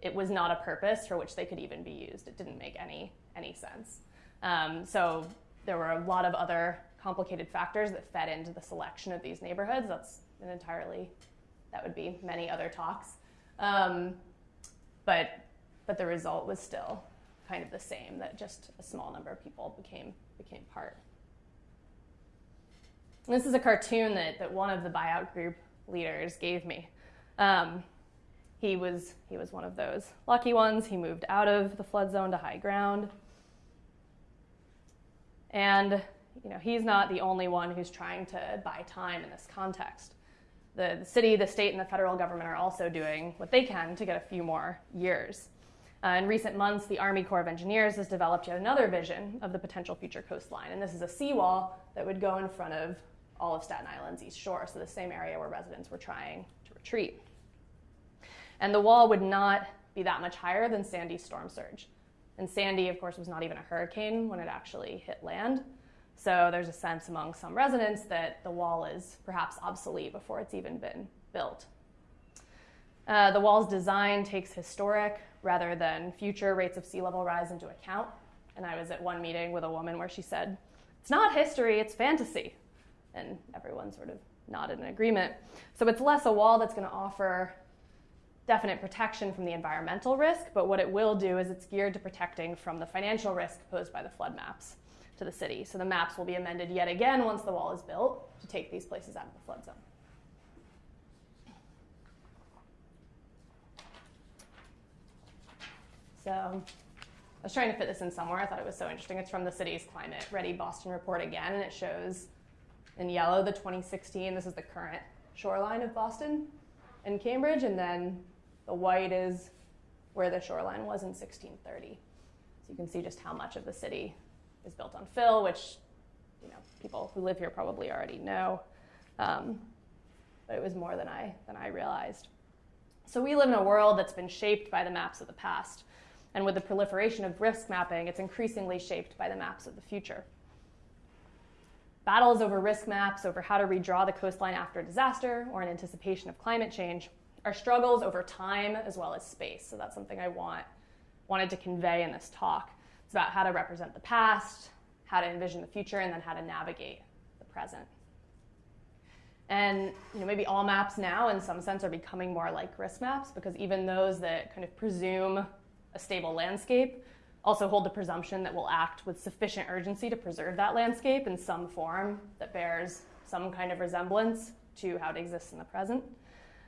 it was not a purpose for which they could even be used. It didn't make any, any sense. Um, so there were a lot of other complicated factors that fed into the selection of these neighborhoods. That's an entirely, that would be many other talks. Um, but, but the result was still kind of the same, that just a small number of people became, became part. This is a cartoon that, that one of the buyout group leaders gave me. Um, he was he was one of those lucky ones. He moved out of the flood zone to high ground. And you know, he's not the only one who's trying to buy time in this context. The, the city, the state, and the federal government are also doing what they can to get a few more years. Uh, in recent months, the Army Corps of Engineers has developed yet another vision of the potential future coastline, and this is a seawall that would go in front of all of Staten Island's east shore, so the same area where residents were trying to retreat. And the wall would not be that much higher than Sandy's storm surge. And Sandy, of course, was not even a hurricane when it actually hit land. So there's a sense among some residents that the wall is perhaps obsolete before it's even been built. Uh, the wall's design takes historic rather than future rates of sea level rise into account. And I was at one meeting with a woman where she said, It's not history, it's fantasy. And everyone sort of nodded in agreement. So it's less a wall that's going to offer definite protection from the environmental risk, but what it will do is it's geared to protecting from the financial risk posed by the flood maps to the city. So the maps will be amended yet again once the wall is built to take these places out of the flood zone. So I was trying to fit this in somewhere. I thought it was so interesting. It's from the city's Climate Ready Boston report again, and it shows in yellow the 2016. This is the current shoreline of Boston and Cambridge, and then the white is where the shoreline was in 1630. So you can see just how much of the city is built on fill, which you know people who live here probably already know. Um, but it was more than I than I realized. So we live in a world that's been shaped by the maps of the past, and with the proliferation of risk mapping, it's increasingly shaped by the maps of the future. Battles over risk maps, over how to redraw the coastline after a disaster or in anticipation of climate change, are struggles over time as well as space. So that's something I want wanted to convey in this talk. It's about how to represent the past, how to envision the future, and then how to navigate the present. And you know, maybe all maps now, in some sense, are becoming more like risk maps because even those that kind of presume a stable landscape also hold the presumption that we'll act with sufficient urgency to preserve that landscape in some form that bears some kind of resemblance to how it exists in the present.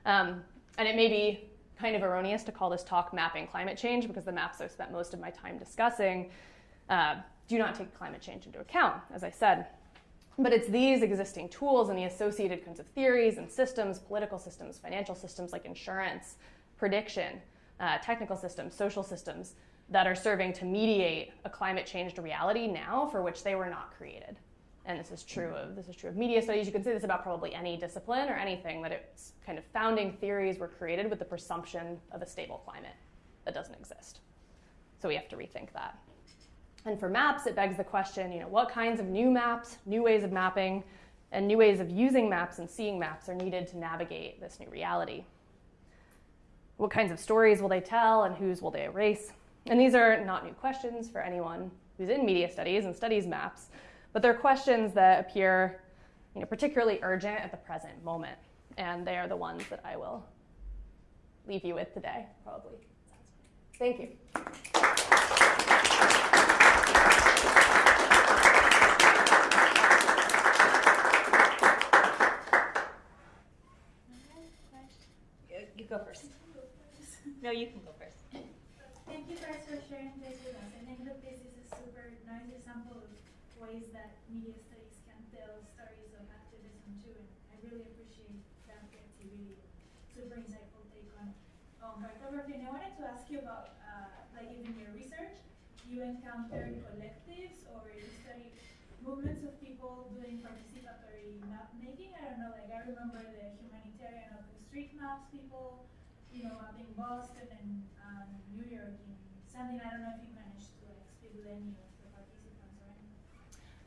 Um, and it may be kind of erroneous to call this talk mapping climate change because the maps I've spent most of my time discussing uh, do not take climate change into account, as I said. But it's these existing tools and the associated kinds of theories and systems, political systems, financial systems like insurance, prediction, uh, technical systems, social systems, that are serving to mediate a climate changed reality now for which they were not created and this is true of this is true of media studies. You can say this about probably any discipline or anything that its kind of founding theories were created with the presumption of a stable climate that doesn't exist. So we have to rethink that. And for maps, it begs the question, you know, what kinds of new maps, new ways of mapping, and new ways of using maps and seeing maps are needed to navigate this new reality? What kinds of stories will they tell and whose will they erase? And these are not new questions for anyone who's in media studies and studies maps. But they're questions that appear you know, particularly urgent at the present moment. And they are the ones that I will leave you with today, probably. Thank you. You go first. No, you can go first. Thank you guys for sharing this with us. I think that this is a super nice example of ways that media studies can tell stories of activism too, and I really appreciate that creativity. Super insightful take on on cartography. And I wanted to ask you about, uh, like in your research, you encounter collectives or you study movements of people doing participatory map making. I don't know, like I remember the humanitarian open street maps people, you know, mapping Boston and um, New York and something. I don't know if you managed to like speak with any of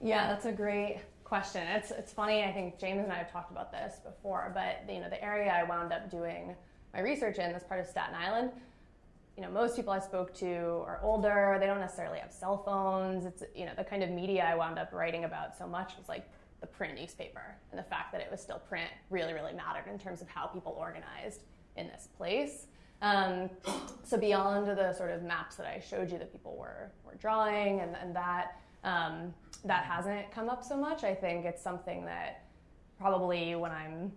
yeah, that's a great question. It's it's funny. I think James and I have talked about this before, but you know, the area I wound up doing my research in, this part of Staten Island, you know, most people I spoke to are older. They don't necessarily have cell phones. It's you know, the kind of media I wound up writing about so much was like the print newspaper, and the fact that it was still print really, really mattered in terms of how people organized in this place. Um, so beyond the sort of maps that I showed you that people were were drawing and, and that um, that hasn't come up so much. I think it's something that probably when I'm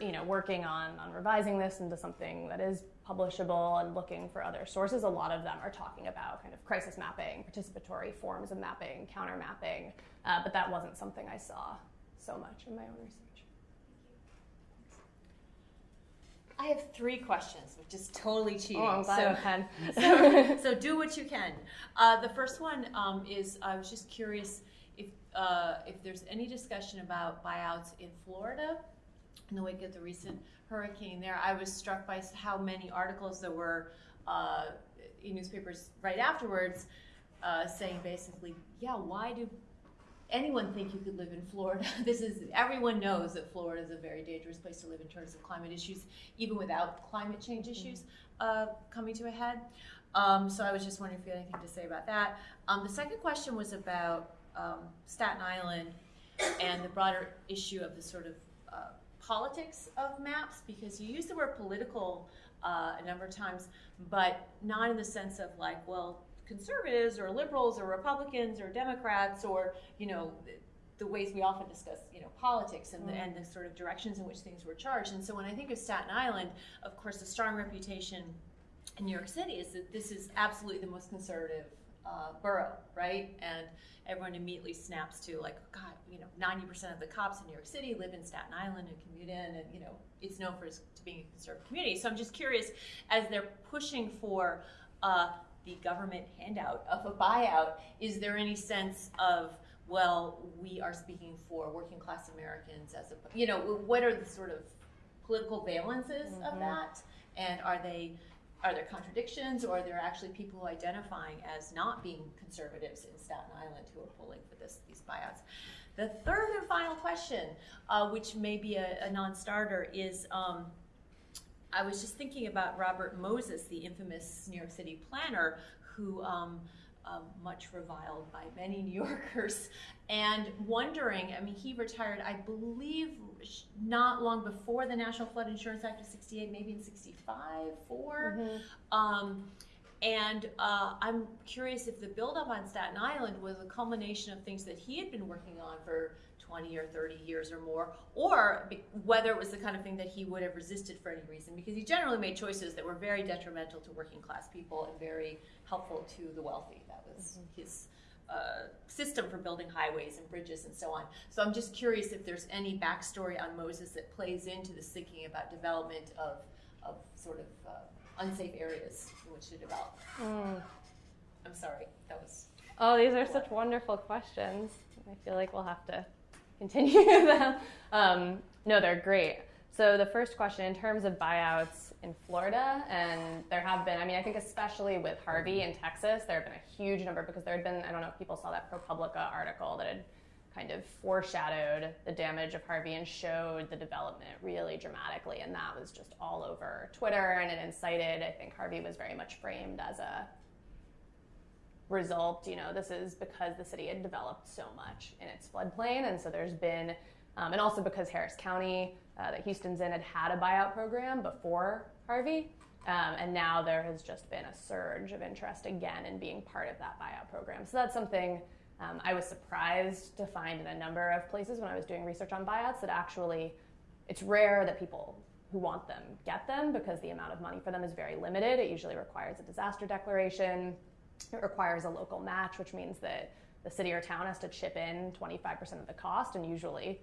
you know, working on, on revising this into something that is publishable and looking for other sources, a lot of them are talking about kind of crisis mapping, participatory forms of mapping, counter mapping, uh, but that wasn't something I saw so much in my own research. I have three questions, which is totally cheating. Oh, I'm so, so, so do what you can. Uh, the first one um, is I was just curious if uh, if there's any discussion about buyouts in Florida in the wake of the recent hurricane there. I was struck by how many articles there were uh, in newspapers right afterwards uh, saying basically, yeah, why do anyone think you could live in Florida? this is everyone knows that Florida is a very dangerous place to live in terms of climate issues, even without climate change issues uh, coming to a head. Um, so I was just wondering if you had anything to say about that. Um, the second question was about um, Staten Island and the broader issue of the sort of uh, politics of maps, because you use the word political uh, a number of times, but not in the sense of like, well, conservatives or liberals or Republicans or Democrats or you know the ways we often discuss you know politics and the, Mm. and the sort of directions in which things were charged. And so when I think of Staten Island, of course, the strong reputation in New York City is that this is absolutely the most conservative uh, borough, right? And everyone immediately snaps to like, God, you know, ninety percent of the cops in New York City live in Staten Island and commute in, and you know, it's known for its, to being a conservative community. So I'm just curious, as they're pushing for uh, the government handout of a buyout, is there any sense of well, we are speaking for working class Americans as a, you know, what are the sort of political valences of Mhm. that? And are they, are there contradictions or are there actually people identifying as not being conservatives in Staten Island who are pulling for this, these buyouts? The third and final question, uh, which may be a, a non-starter, is um, I was just thinking about Robert Moses, the infamous New York City planner, who um, um, much reviled by many New Yorkers, and wondering. I mean, he retired, I believe, not long before the National Flood Insurance Act of '68, maybe in '65, 4 Mhm. um, and uh, I'm curious if the buildup on Staten Island was a culmination of things that he had been working on for 20 or 30 years or more, or whether it was the kind of thing that he would have resisted for any reason, because he generally made choices that were very detrimental to working class people and very helpful to the wealthy. That was his uh, system for building highways and bridges and so on. So I'm just curious if there's any backstory on Moses that plays into this thinking about development of, of sort of uh, unsafe areas in which to develop. Mm. I'm sorry, that was. Oh, these are such wonderful questions. I feel like we'll have to continue them. Um, no, they're great. So the first question, in terms of buyouts in Florida, and there have been, I mean, I think especially with Harvey in Texas, there have been a huge number because there had been, I don't know if people saw that ProPublica article that had kind of foreshadowed the damage of Harvey and showed the development really dramatically. And that was just all over Twitter and it incited, I think Harvey was very much framed as a result, you know, this is because the city had developed so much in its floodplain. And so there's been, um, and also because Harris County, uh, that Houston's in, had had a buyout program before Harvey. Um, and now there has just been a surge of interest again in being part of that buyout program. So that's something um, I was surprised to find in a number of places when I was doing research on buyouts that actually it's rare that people who want them get them because the amount of money for them is very limited. It usually requires a disaster declaration. It requires a local match, which means that the city or town has to chip in 25% of the cost. And usually,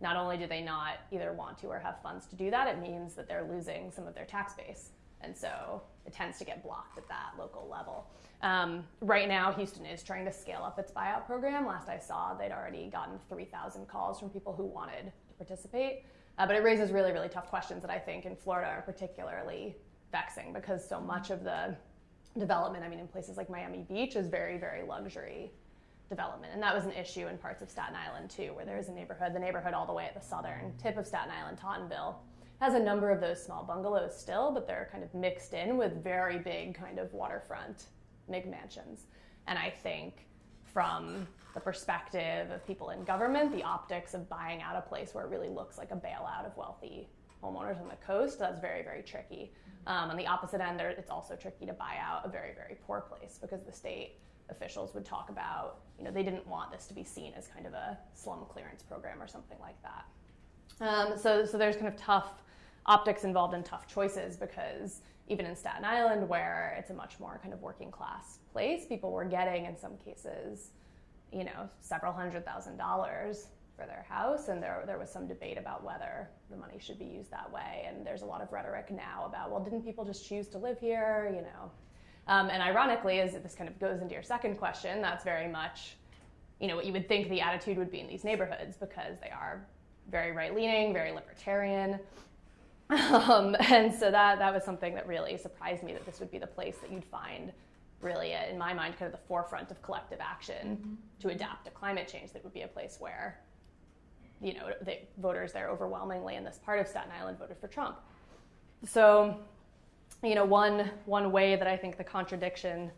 not only do they not either want to or have funds to do that, it means that they're losing some of their tax base. And so it tends to get blocked at that local level. Um, right now, Houston is trying to scale up its buyout program. Last I saw, they'd already gotten 3,000 calls from people who wanted to participate. Uh, but it raises really, really tough questions that I think in Florida are particularly vexing because so much of the development, I mean, in places like Miami Beach, is very, very luxury development. And that was an issue in parts of Staten Island too, where there's a neighborhood, the neighborhood all the way at the southern tip of Staten Island, Tottenville, has a number of those small bungalows still, but they're kind of mixed in with very big kind of waterfront McMansions. And I think from the perspective of people in government, the optics of buying out a place where it really looks like a bailout of wealthy homeowners on the coast, that's very, very tricky. Um, on the opposite end, there, it's also tricky to buy out a very, very poor place because the state officials would talk about, you know, they didn't want this to be seen as kind of a slum clearance program or something like that. Um, so, so there's kind of tough optics involved in tough choices because even in Staten Island, where it's a much more kind of working class place, people were getting in some cases, you know, several hundred thousand dollars for their house, and there there was some debate about whether the money should be used that way. And there's a lot of rhetoric now about, well, didn't people just choose to live here, you know? Um, and ironically, as this kind of goes into your second question, that's very much, you know, what you would think the attitude would be in these neighborhoods because they are very right leaning, very libertarian. Um, and so that, that was something that really surprised me that this would be the place that you'd find really, uh, in my mind, kind of the forefront of collective action to adapt to climate change. That would be a place where, you know, the voters there overwhelmingly in this part of Staten Island voted for Trump. So, you know, one, one way that I think the contradiction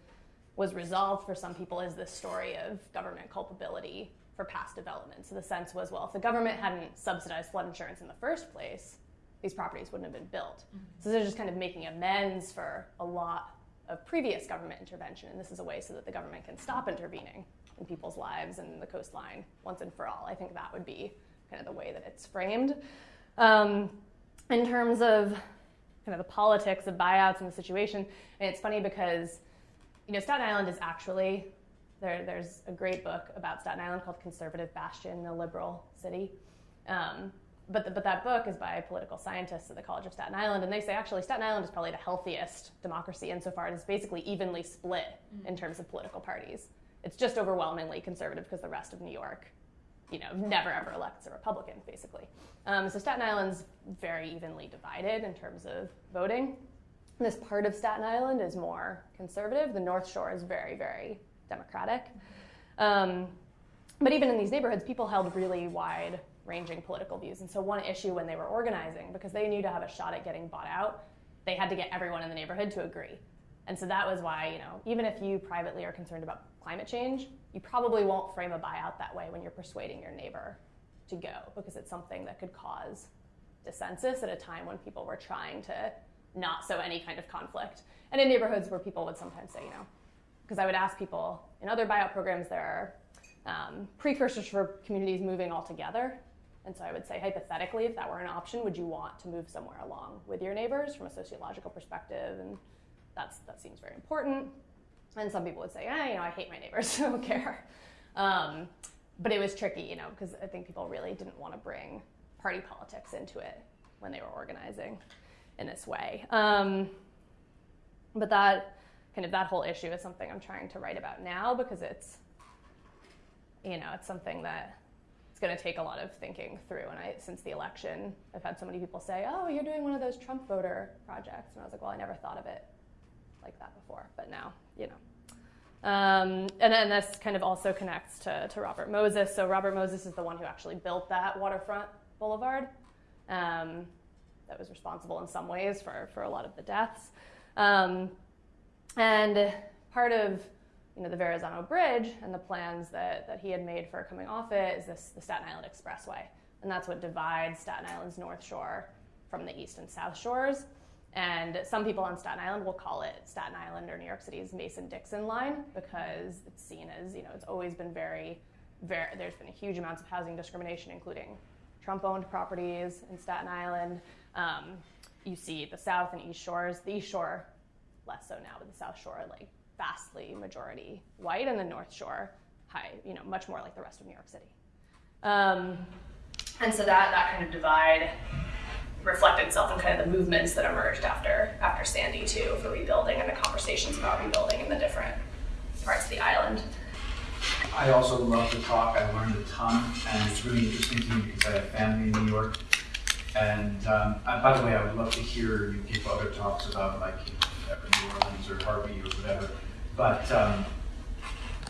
was resolved for some people is this story of government culpability for past development. So the sense was, well, if the government hadn't subsidized flood insurance in the first place, these properties wouldn't have been built. Mm-hmm. So they're just kind of making amends for a lot of previous government intervention, and this is a way so that the government can stop intervening in people's lives and the coastline once and for all. I think that would be kind of the way that it's framed. Um, in terms of kind of the politics of buyouts and the situation, and it's funny because you know Staten Island is actually there, there's a great book about Staten Island called Conservative Bastion, a liberal city. Um, but, the, but that book is by political scientists at the College of Staten Island, and they say actually Staten Island is probably the healthiest democracy insofar as it's basically evenly split in terms of political parties. It's just overwhelmingly conservative because the rest of New York, you know, never ever elects a Republican, basically. Um, so Staten Island's very evenly divided in terms of voting. This part of Staten Island is more conservative. The North Shore is very, very democratic. Um, but even in these neighborhoods, people held really wide ranging political views. And so, one issue when they were organizing, because they knew to have a shot at getting bought out, they had to get everyone in the neighborhood to agree. And so that was why, you know, even if you privately are concerned about climate change, you probably won't frame a buyout that way when you're persuading your neighbor to go, because it's something that could cause dissensus at a time when people were trying to not sow any kind of conflict. And in neighborhoods where people would sometimes say, you know, because I would ask people in other buyout programs, there are um, precursors for communities moving all together. And so I would say, hypothetically, if that were an option, would you want to move somewhere along with your neighbors from a sociological perspective? And that's, that seems very important. And some people would say, eh, you know, I hate my neighbors, I don't care. Um, but it was tricky, you know, because I think people really didn't want to bring party politics into it when they were organizing in this way. Um, but that kind of that whole issue is something I'm trying to write about now because it's, you know, it's something that it's going to take a lot of thinking through. And I, since the election, I've had so many people say, "Oh, you're doing one of those Trump voter projects," and I was like, "Well, I never thought of it like that before, but now, you know." Um, and then this kind of also connects to, to Robert Moses. So Robert Moses is the one who actually built that waterfront boulevard. Um, that was responsible in some ways for, for a lot of the deaths. Um, and part of you know, the Verrazano Bridge and the plans that, that he had made for coming off it is this the Staten Island Expressway. And that's what divides Staten Island's North Shore from the East and South Shores. And some people on Staten Island will call it Staten Island or New York City's Mason-Dixon line because it's seen as, you know, it's always been very, very, there's been a huge amounts of housing discrimination, including Trump-owned properties in Staten Island. Um, you see the South and East Shores. The East Shore, less so now, but the South Shore, like vastly majority white, and the North Shore, high, you know, much more like the rest of New York City. Um, and so that that kind of divide reflected itself in kind of the movements that emerged after after Sandy too for rebuilding and the conversations about rebuilding in the different parts of the island. I also love the talk. I learned a ton, and it's really interesting to me because I have family in New York. And um, uh, by the way, I would love to hear you give other talks about like you know, New Orleans or Harvey or whatever. But um,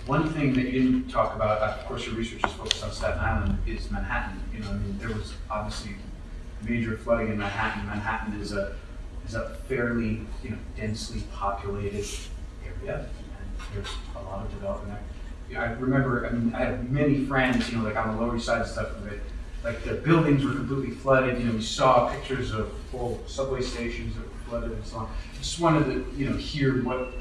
one thing that you didn't talk about, of course, your research is focused on Staten Island, is Manhattan. You know, I mean, there was obviously major flooding in Manhattan. Manhattan is a is a fairly you know densely populated area, and there's a lot of development there. I remember, I mean, I have many friends, you know, like on the Lower East Side and stuff, that, like the buildings were completely flooded, you know, we saw pictures of full subway stations that were flooded and so on. Just wanted to, you know, hear what,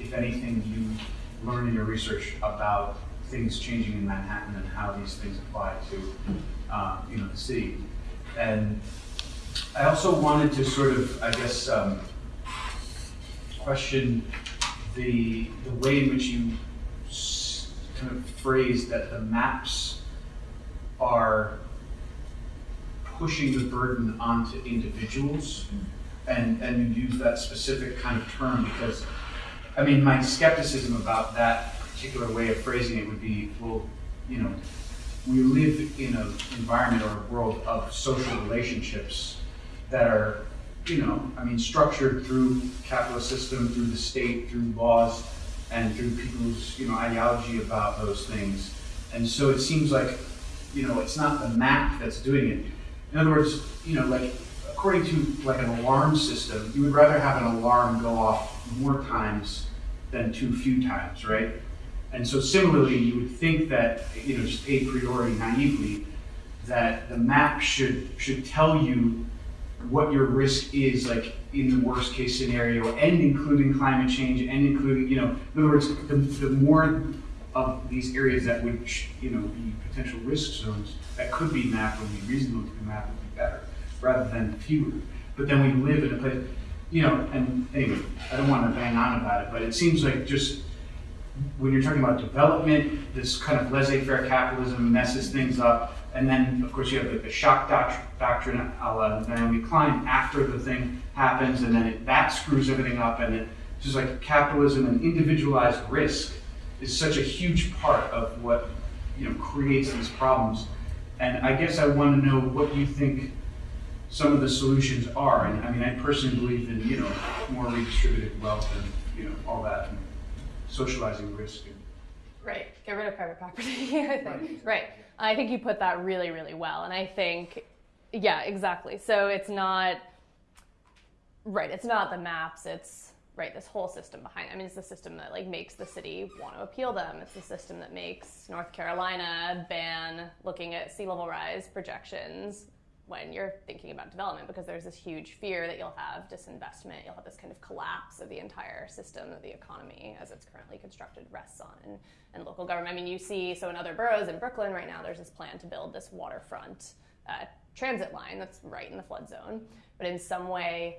if anything, you learned in your research about things changing in Manhattan and how these things apply to, um, you know, the city. And I also wanted to sort of, I guess, um, question the, the way in which you kind of phrase that the maps are pushing the burden onto individuals. And, and you use that specific kind of term because, I mean, my skepticism about that particular way of phrasing it would be, well, you know, we live in an environment or a world of social relationships that are, you know, I mean, structured through capitalist system, through the state, through laws, and through people's, you know, ideology about those things. And so it seems like, you know, it's not the map that's doing it. In other words, you know, like according to like an alarm system, you would rather have an alarm go off more times than too few times, right? And so similarly, you would think that, you know, just a priori naively, that the map should should tell you what your risk is, like in the worst case scenario, and including climate change, and including, you know, in other words, the, the more of these areas that would, you know, be potential risk zones that could be mapped would be reasonable to be mapped would be better, rather than fewer. But then we live in a place, you know, and anyway, I don't want to bang on about it, but it seems like just when you're talking about development, this kind of laissez-faire capitalism messes things up. And then, of course, you have like the shock doct- doctrine, a la Naomi Klein, after the thing happens, and then it, that screws everything up. And it, it's just like capitalism and individualized risk is such a huge part of what you know creates these problems. And I guess I want to know what you think some of the solutions are. And I mean, I personally believe in you know more redistributed wealth and you know all that, socializing risk. And, Right. Get rid of private property. I think. Right. I think you put that really, really well. And I think, yeah, exactly. So it's not, right, it's not the maps, it's, right, this whole system behind I mean, it's the system that, like, makes the city want to appeal them. It's the system that makes North Carolina ban looking at sea level rise projections when you're thinking about development because there's this huge fear that you'll have disinvestment, you'll have this kind of collapse of the entire system that the economy as it's currently constructed rests on and, and local government. I mean, you see, so in other boroughs in Brooklyn right now, there's this plan to build this waterfront uh, transit line that's right in the flood zone. But in some way,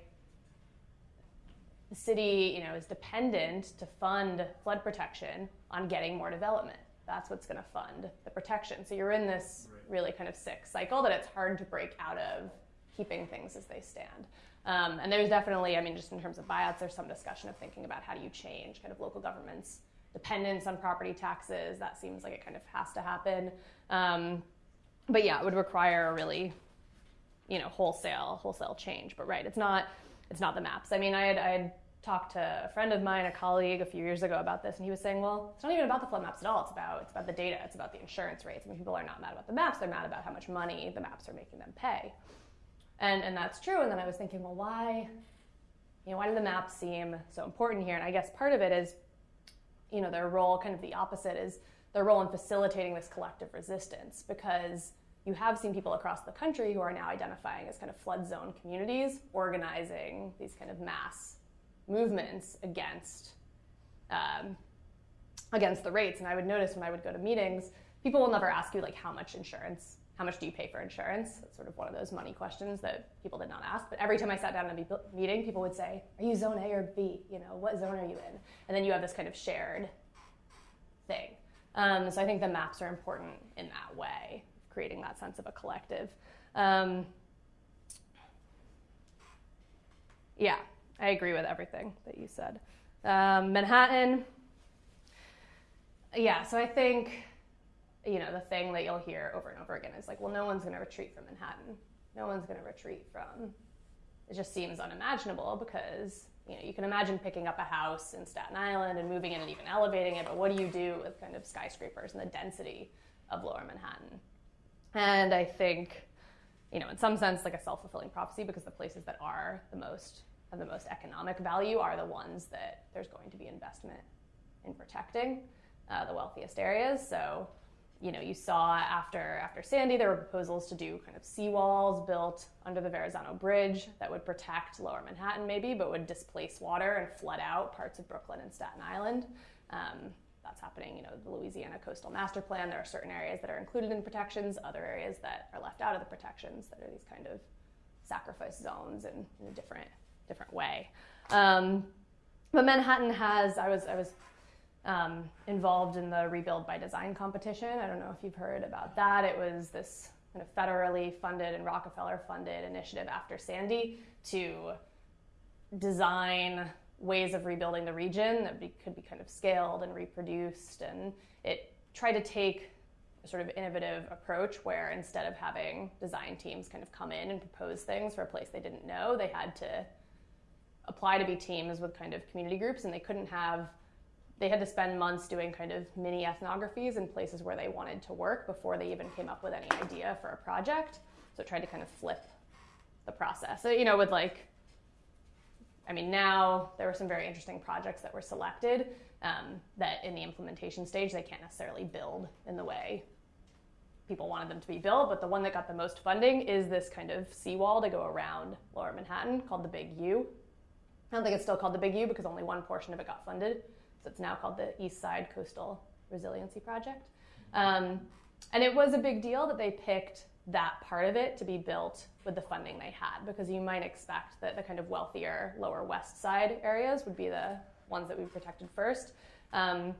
the city, you know, is dependent to fund flood protection on getting more development. That's what's going to fund the protection. So you're in this really kind of sick cycle that it's hard to break out of keeping things as they stand. Um, and there's definitely, I mean, just in terms of buyouts, there's some discussion of thinking about how do you change kind of local governments' dependence on property taxes. That seems like it kind of has to happen. Um, but yeah, it would require a really, you know, wholesale wholesale change. But right, it's not it's not the maps. I mean, I had I had talked to a friend of mine, a colleague, a few years ago about this, and he was saying, well, it's not even about the flood maps at all. It's about it's about the data. It's about the insurance rates. I mean, people are not mad about the maps. They're mad about how much money the maps are making them pay. And and that's true. And then I was thinking, well, why, you know, why do the maps seem so important here? And I guess part of it is, you know, their role, kind of the opposite, is their role in facilitating this collective resistance because you have seen people across the country who are now identifying as kind of flood zone communities organizing these kind of mass movements against um, against the rates. And I would notice when I would go to meetings, people will never ask you like how much insurance, how much do you pay for insurance? That's sort of one of those money questions that people did not ask. But every time I sat down in a meeting, people would say, "Are you zone A or B? You know, what zone are you in?" And then you have this kind of shared thing. Um, so I think the maps are important in that way, creating that sense of a collective. Um, yeah, I agree with everything that you said. Um, Manhattan, yeah, so I think, you know, the thing that you'll hear over and over again is like, well, no one's going to retreat from Manhattan. No one's going to retreat from. It just seems unimaginable because, you know, you can imagine picking up a house in Staten Island and moving in and even elevating it, but what do you do with kind of skyscrapers and the density of lower Manhattan? And I think, you know, in some sense, like a self-fulfilling prophecy because the places that are the most of the most economic value are the ones that there's going to be investment in protecting uh, the wealthiest areas. So, you know, you saw after after Sandy, there were proposals to do kind of seawalls built under the Verrazano Bridge that would protect Lower Manhattan, maybe, but would displace water and flood out parts of Brooklyn and Staten Island. Um, that's happening. You know, the Louisiana Coastal Master Plan, there are certain areas that are included in protections, other areas that are left out of the protections that are these kind of sacrifice zones and different different way. Um, but Manhattan has, I was, I was um, involved in the Rebuild by Design competition. I don't know if you've heard about that. It was this kind of federally funded and Rockefeller funded initiative after Sandy to design ways of rebuilding the region that be, could be kind of scaled and reproduced. And it tried to take a sort of innovative approach where instead of having design teams kind of come in and propose things for a place they didn't know, they had to apply to be teams with kind of community groups and they couldn't have they had to spend months doing kind of mini ethnographies in places where they wanted to work before they even came up with any idea for a project. So it tried to kind of flip the process. So, you know with like i mean now there were some very interesting projects that were selected um, that in the implementation stage they can't necessarily build in the way people wanted them to be built. But the one that got the most funding is this kind of seawall to go around lower manhattan called the big u I don't think it's still called the Big U because only one portion of it got funded. So it's now called the East Side Coastal Resiliency Project. Um, and it was a big deal that they picked that part of it to be built with the funding they had because you might expect that the kind of wealthier lower west side areas would be the ones that we protected first. Um,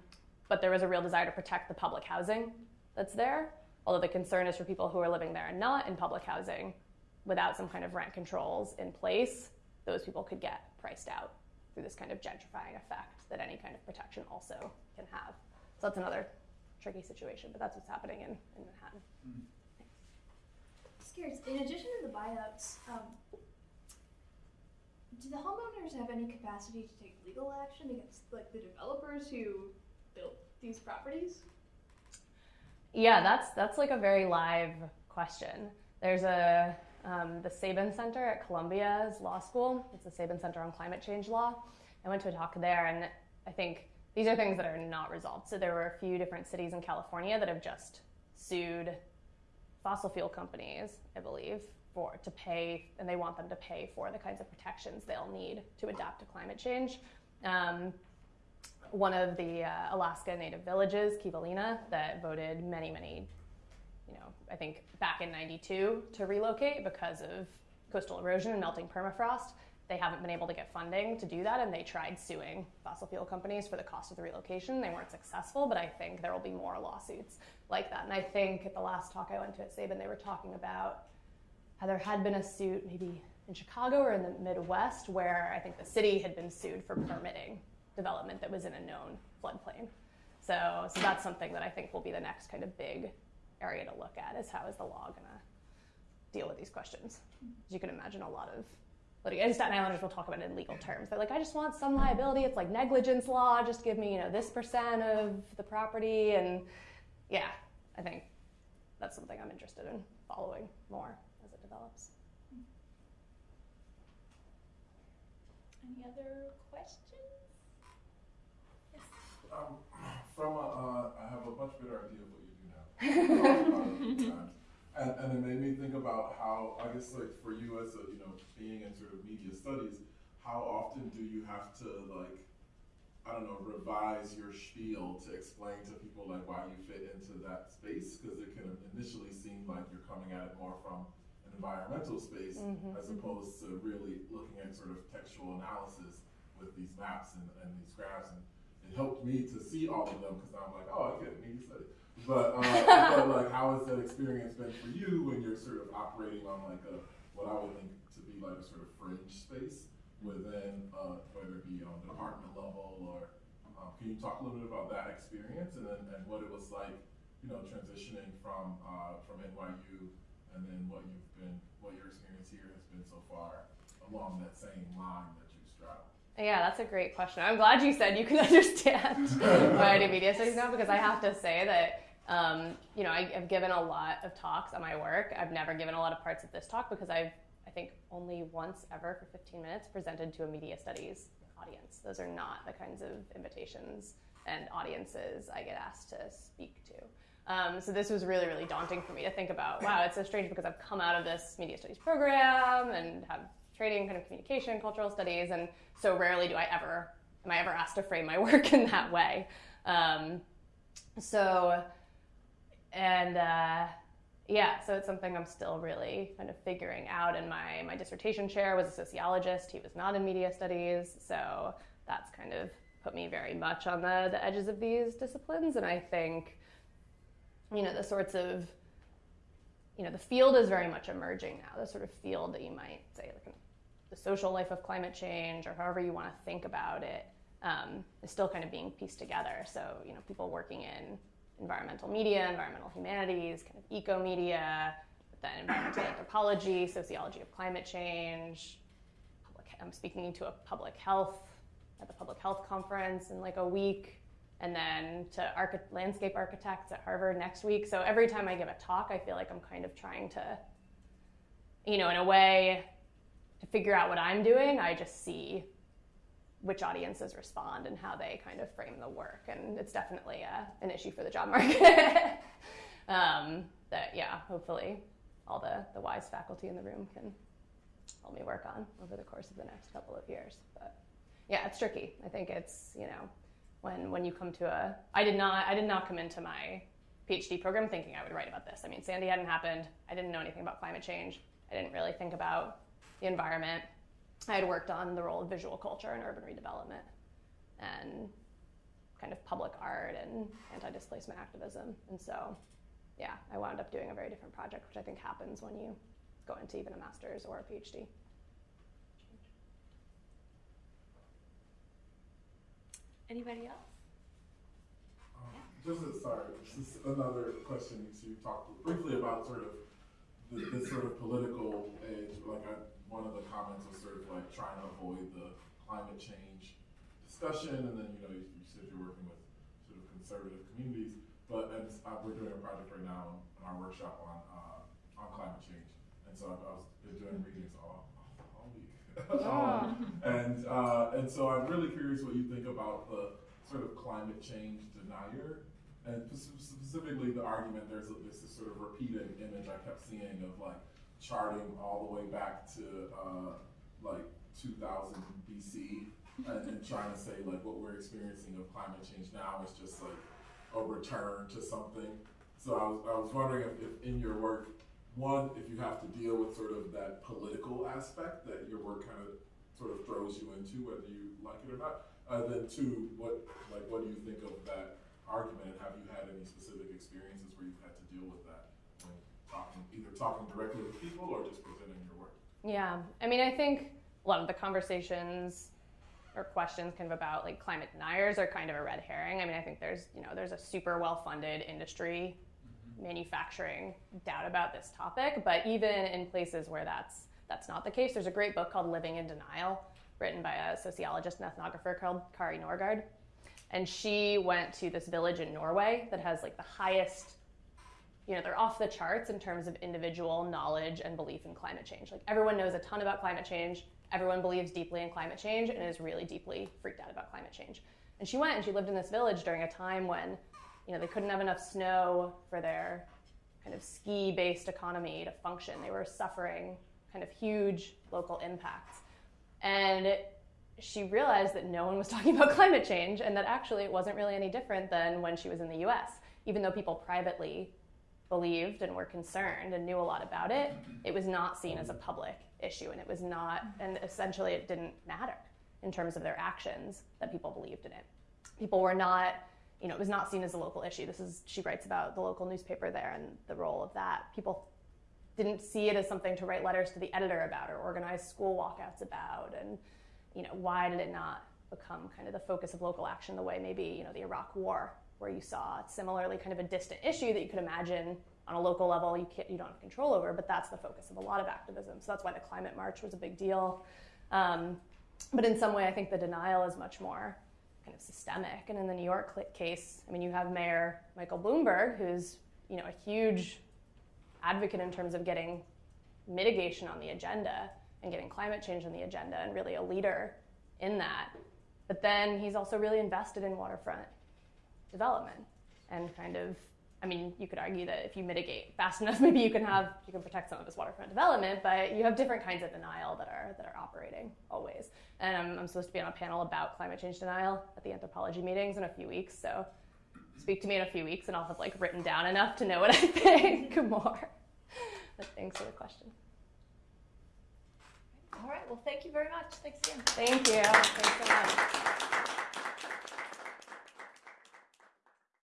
but there was a real desire to protect the public housing that's there. Although the concern is for people who are living there and not in public housing without some kind of rent controls in place, those people could get priced out through this kind of gentrifying effect that any kind of protection also can have. So that's another tricky situation, but that's what's happening in, in Manhattan. Just curious, in addition to the buyouts, um, do the homeowners have any capacity to take legal action against like the developers who built these properties? Yeah, that's that's like a very live question. There's a um, the Sabin Center at Columbia's law school. It's the Sabin Center on Climate Change Law. I went to a talk there, and I think these are things that are not resolved. So there were a few different cities in California that have just sued fossil fuel companies, I believe, for to pay, and they want them to pay for the kinds of protections they'll need to adapt to climate change. Um, one of the uh, Alaska Native villages, Kivalina, that voted many, many I think back in 92 to relocate because of coastal erosion and melting permafrost. They haven't been able to get funding to do that, and they tried suing fossil fuel companies for the cost of the relocation. They weren't successful, but I think there will be more lawsuits like that. And I think at the last talk I went to at Sabin, they were talking about how there had been a suit maybe in Chicago or in the Midwest where I think the city had been sued for permitting development that was in a known floodplain. So, so that's something that I think will be the next kind of big area to look at is how is the law going to deal with these questions? As you can imagine, a lot of litigation. Staten Islanders will talk about it in legal terms. They're like, I just want some liability. It's like negligence law. Just give me, you know, this percent of the property. And yeah, I think that's something I'm interested in following more as it develops. Any other questions? Um, from a, uh, I have a much better idea of what and, and it made me think about how, I guess like for you as a, you know, being in sort of media studies, how often do you have to like, I don't know, revise your spiel to explain to people like why you fit into that space? Because it can initially seem like you're coming at it more from an environmental space Mhm, as opposed to really looking at sort of textual analysis with these maps and, and these graphs. And it helped me to see all of them because I'm like, oh, I get media study. But, uh, but like, how has that experience been for you when you're sort of operating on like a what I would think to be like a sort of fringe space within, uh, whether it be on the department level or um, can you talk a little bit about that experience and then and what it was like, you know, transitioning from uh, from NYU and then what you've been, what your experience here has been so far along that same line that you straddle. Yeah, that's a great question. I'm glad you said you can understand why I do media studies now because I have to say that um, you know I, I've given a lot of talks on my work. I've never given a lot of parts of this talk because I've I think only once ever for 15 minutes presented to a media studies audience. Those are not the kinds of invitations and audiences I get asked to speak to. Um, so this was really, really daunting for me to think about. Wow, it's so strange because I've come out of this media studies program and have training kind of communication, cultural studies, and so rarely do I ever am I ever asked to frame my work in that way. Um, so, and uh, yeah, so it's something I'm still really kind of figuring out. And my my dissertation chair was a sociologist; he was not in media studies, so that's kind of put me very much on the the edges of these disciplines. And I think, you know, the sorts of you know, the field is very much emerging now. The sort of field that you might say, like the social life of climate change, or however you want to think about it, um, is still kind of being pieced together. So, you know, people working in environmental media, environmental humanities, kind of eco media, then environmental anthropology, sociology of climate change. Public, I'm speaking to a public health at the public health conference in like a week, and then to archi- landscape architects at Harvard next week. So every time I give a talk, I feel like I'm kind of trying to, you know, in a way, to figure out what I'm doing. I just see which audiences respond and how they kind of frame the work. And it's definitely a, an issue for the job market. um, that, yeah, hopefully all the, the wise faculty in the room can help me work on over the course of the next couple of years. But yeah, it's tricky. I think it's, you know, when, when you come to a, I did not, I did not come into my PhD program thinking I would write about this. I mean, Sandy hadn't happened. I didn't know anything about climate change. I didn't really think about the environment. I had worked on the role of visual culture in urban redevelopment and kind of public art and anti displacement activism. And so, yeah, I wound up doing a very different project, which I think happens when you go into even a master's or a PhD. Anybody else? Um, Just a, sorry, just another question. So you talked briefly about sort of the, this sort of political edge. Like one of the comments was sort of like trying to avoid the climate change discussion, and then you know you, you said you're working with sort of conservative communities. But and uh, we're doing a project right now in our workshop on uh, on climate change, and so I've, I was been doing readings all all week. um, and uh, and so I'm really curious what you think about the sort of climate change denier, and specifically the argument. There's this sort of repeated image I kept seeing of like charting all the way back to uh, like 2000 BC, and, and trying to say like what we're experiencing of climate change now is just like a return to something. So I was I was wondering if, if in your work one, if you have to deal with sort of that political aspect that your work kind of sort of throws you into, whether you like it or not. Uh, then two, what like what do you think of that argument? Have you had any specific experiences where you've had to deal with that talking, either talking directly with people or just presenting your work? Yeah, I mean, I think a lot of the conversations or questions kind of about like climate deniers are kind of a red herring. I mean, I think there's you know there's a super well funded industry mm-hmm. manufacturing doubt about this topic, but even in places where that's that's not the case, there's a great book called Living in Denial, written by a sociologist and ethnographer called Kari Norgaard. And she went to this village in Norway that has like the highest, you know, they're off the charts in terms of individual knowledge and belief in climate change. Like everyone knows a ton about climate change, everyone believes deeply in climate change and is really deeply freaked out about climate change. And she went and she lived in this village during a time when you know, they couldn't have enough snow for their kind of ski-based economy to function. They were suffering kind of huge local impacts. And she realized that no one was talking about climate change and that actually it wasn't really any different than when she was in the US. Even though people privately believed and were concerned and knew a lot about it, it was not seen as a public issue and it was not, and essentially it didn't matter in terms of their actions that people believed in it. People were not you know, it was not seen as a local issue. This is, she writes about the local newspaper there and the role of that. People didn't see it as something to write letters to the editor about or organize school walkouts about. And, you know, why did it not become kind of the focus of local action the way maybe, you know, the Iraq War, where you saw similarly kind of a distant issue that you could imagine on a local level you, can't, you don't have control over, but that's the focus of a lot of activism. So that's why the climate march was a big deal. Um, but in some way, I think the denial is much more kind of systemic. And in the New York case, I mean, you have Mayor Michael Bloomberg, who's you know a huge advocate in terms of getting mitigation on the agenda and getting climate change on the agenda, and really a leader in that. But then he's also really invested in waterfront development and kind of I mean, you could argue that if you mitigate fast enough, maybe you can have you can protect some of this waterfront development. But you have different kinds of denial that are that are operating always. And I'm, I'm supposed to be on a panel about climate change denial at the anthropology meetings in a few weeks. So speak to me in a few weeks, and I'll have like written down enough to know what I think more. But thanks for the question. All right, well, thank you very much. Thanks again. Thank you. Thanks so much.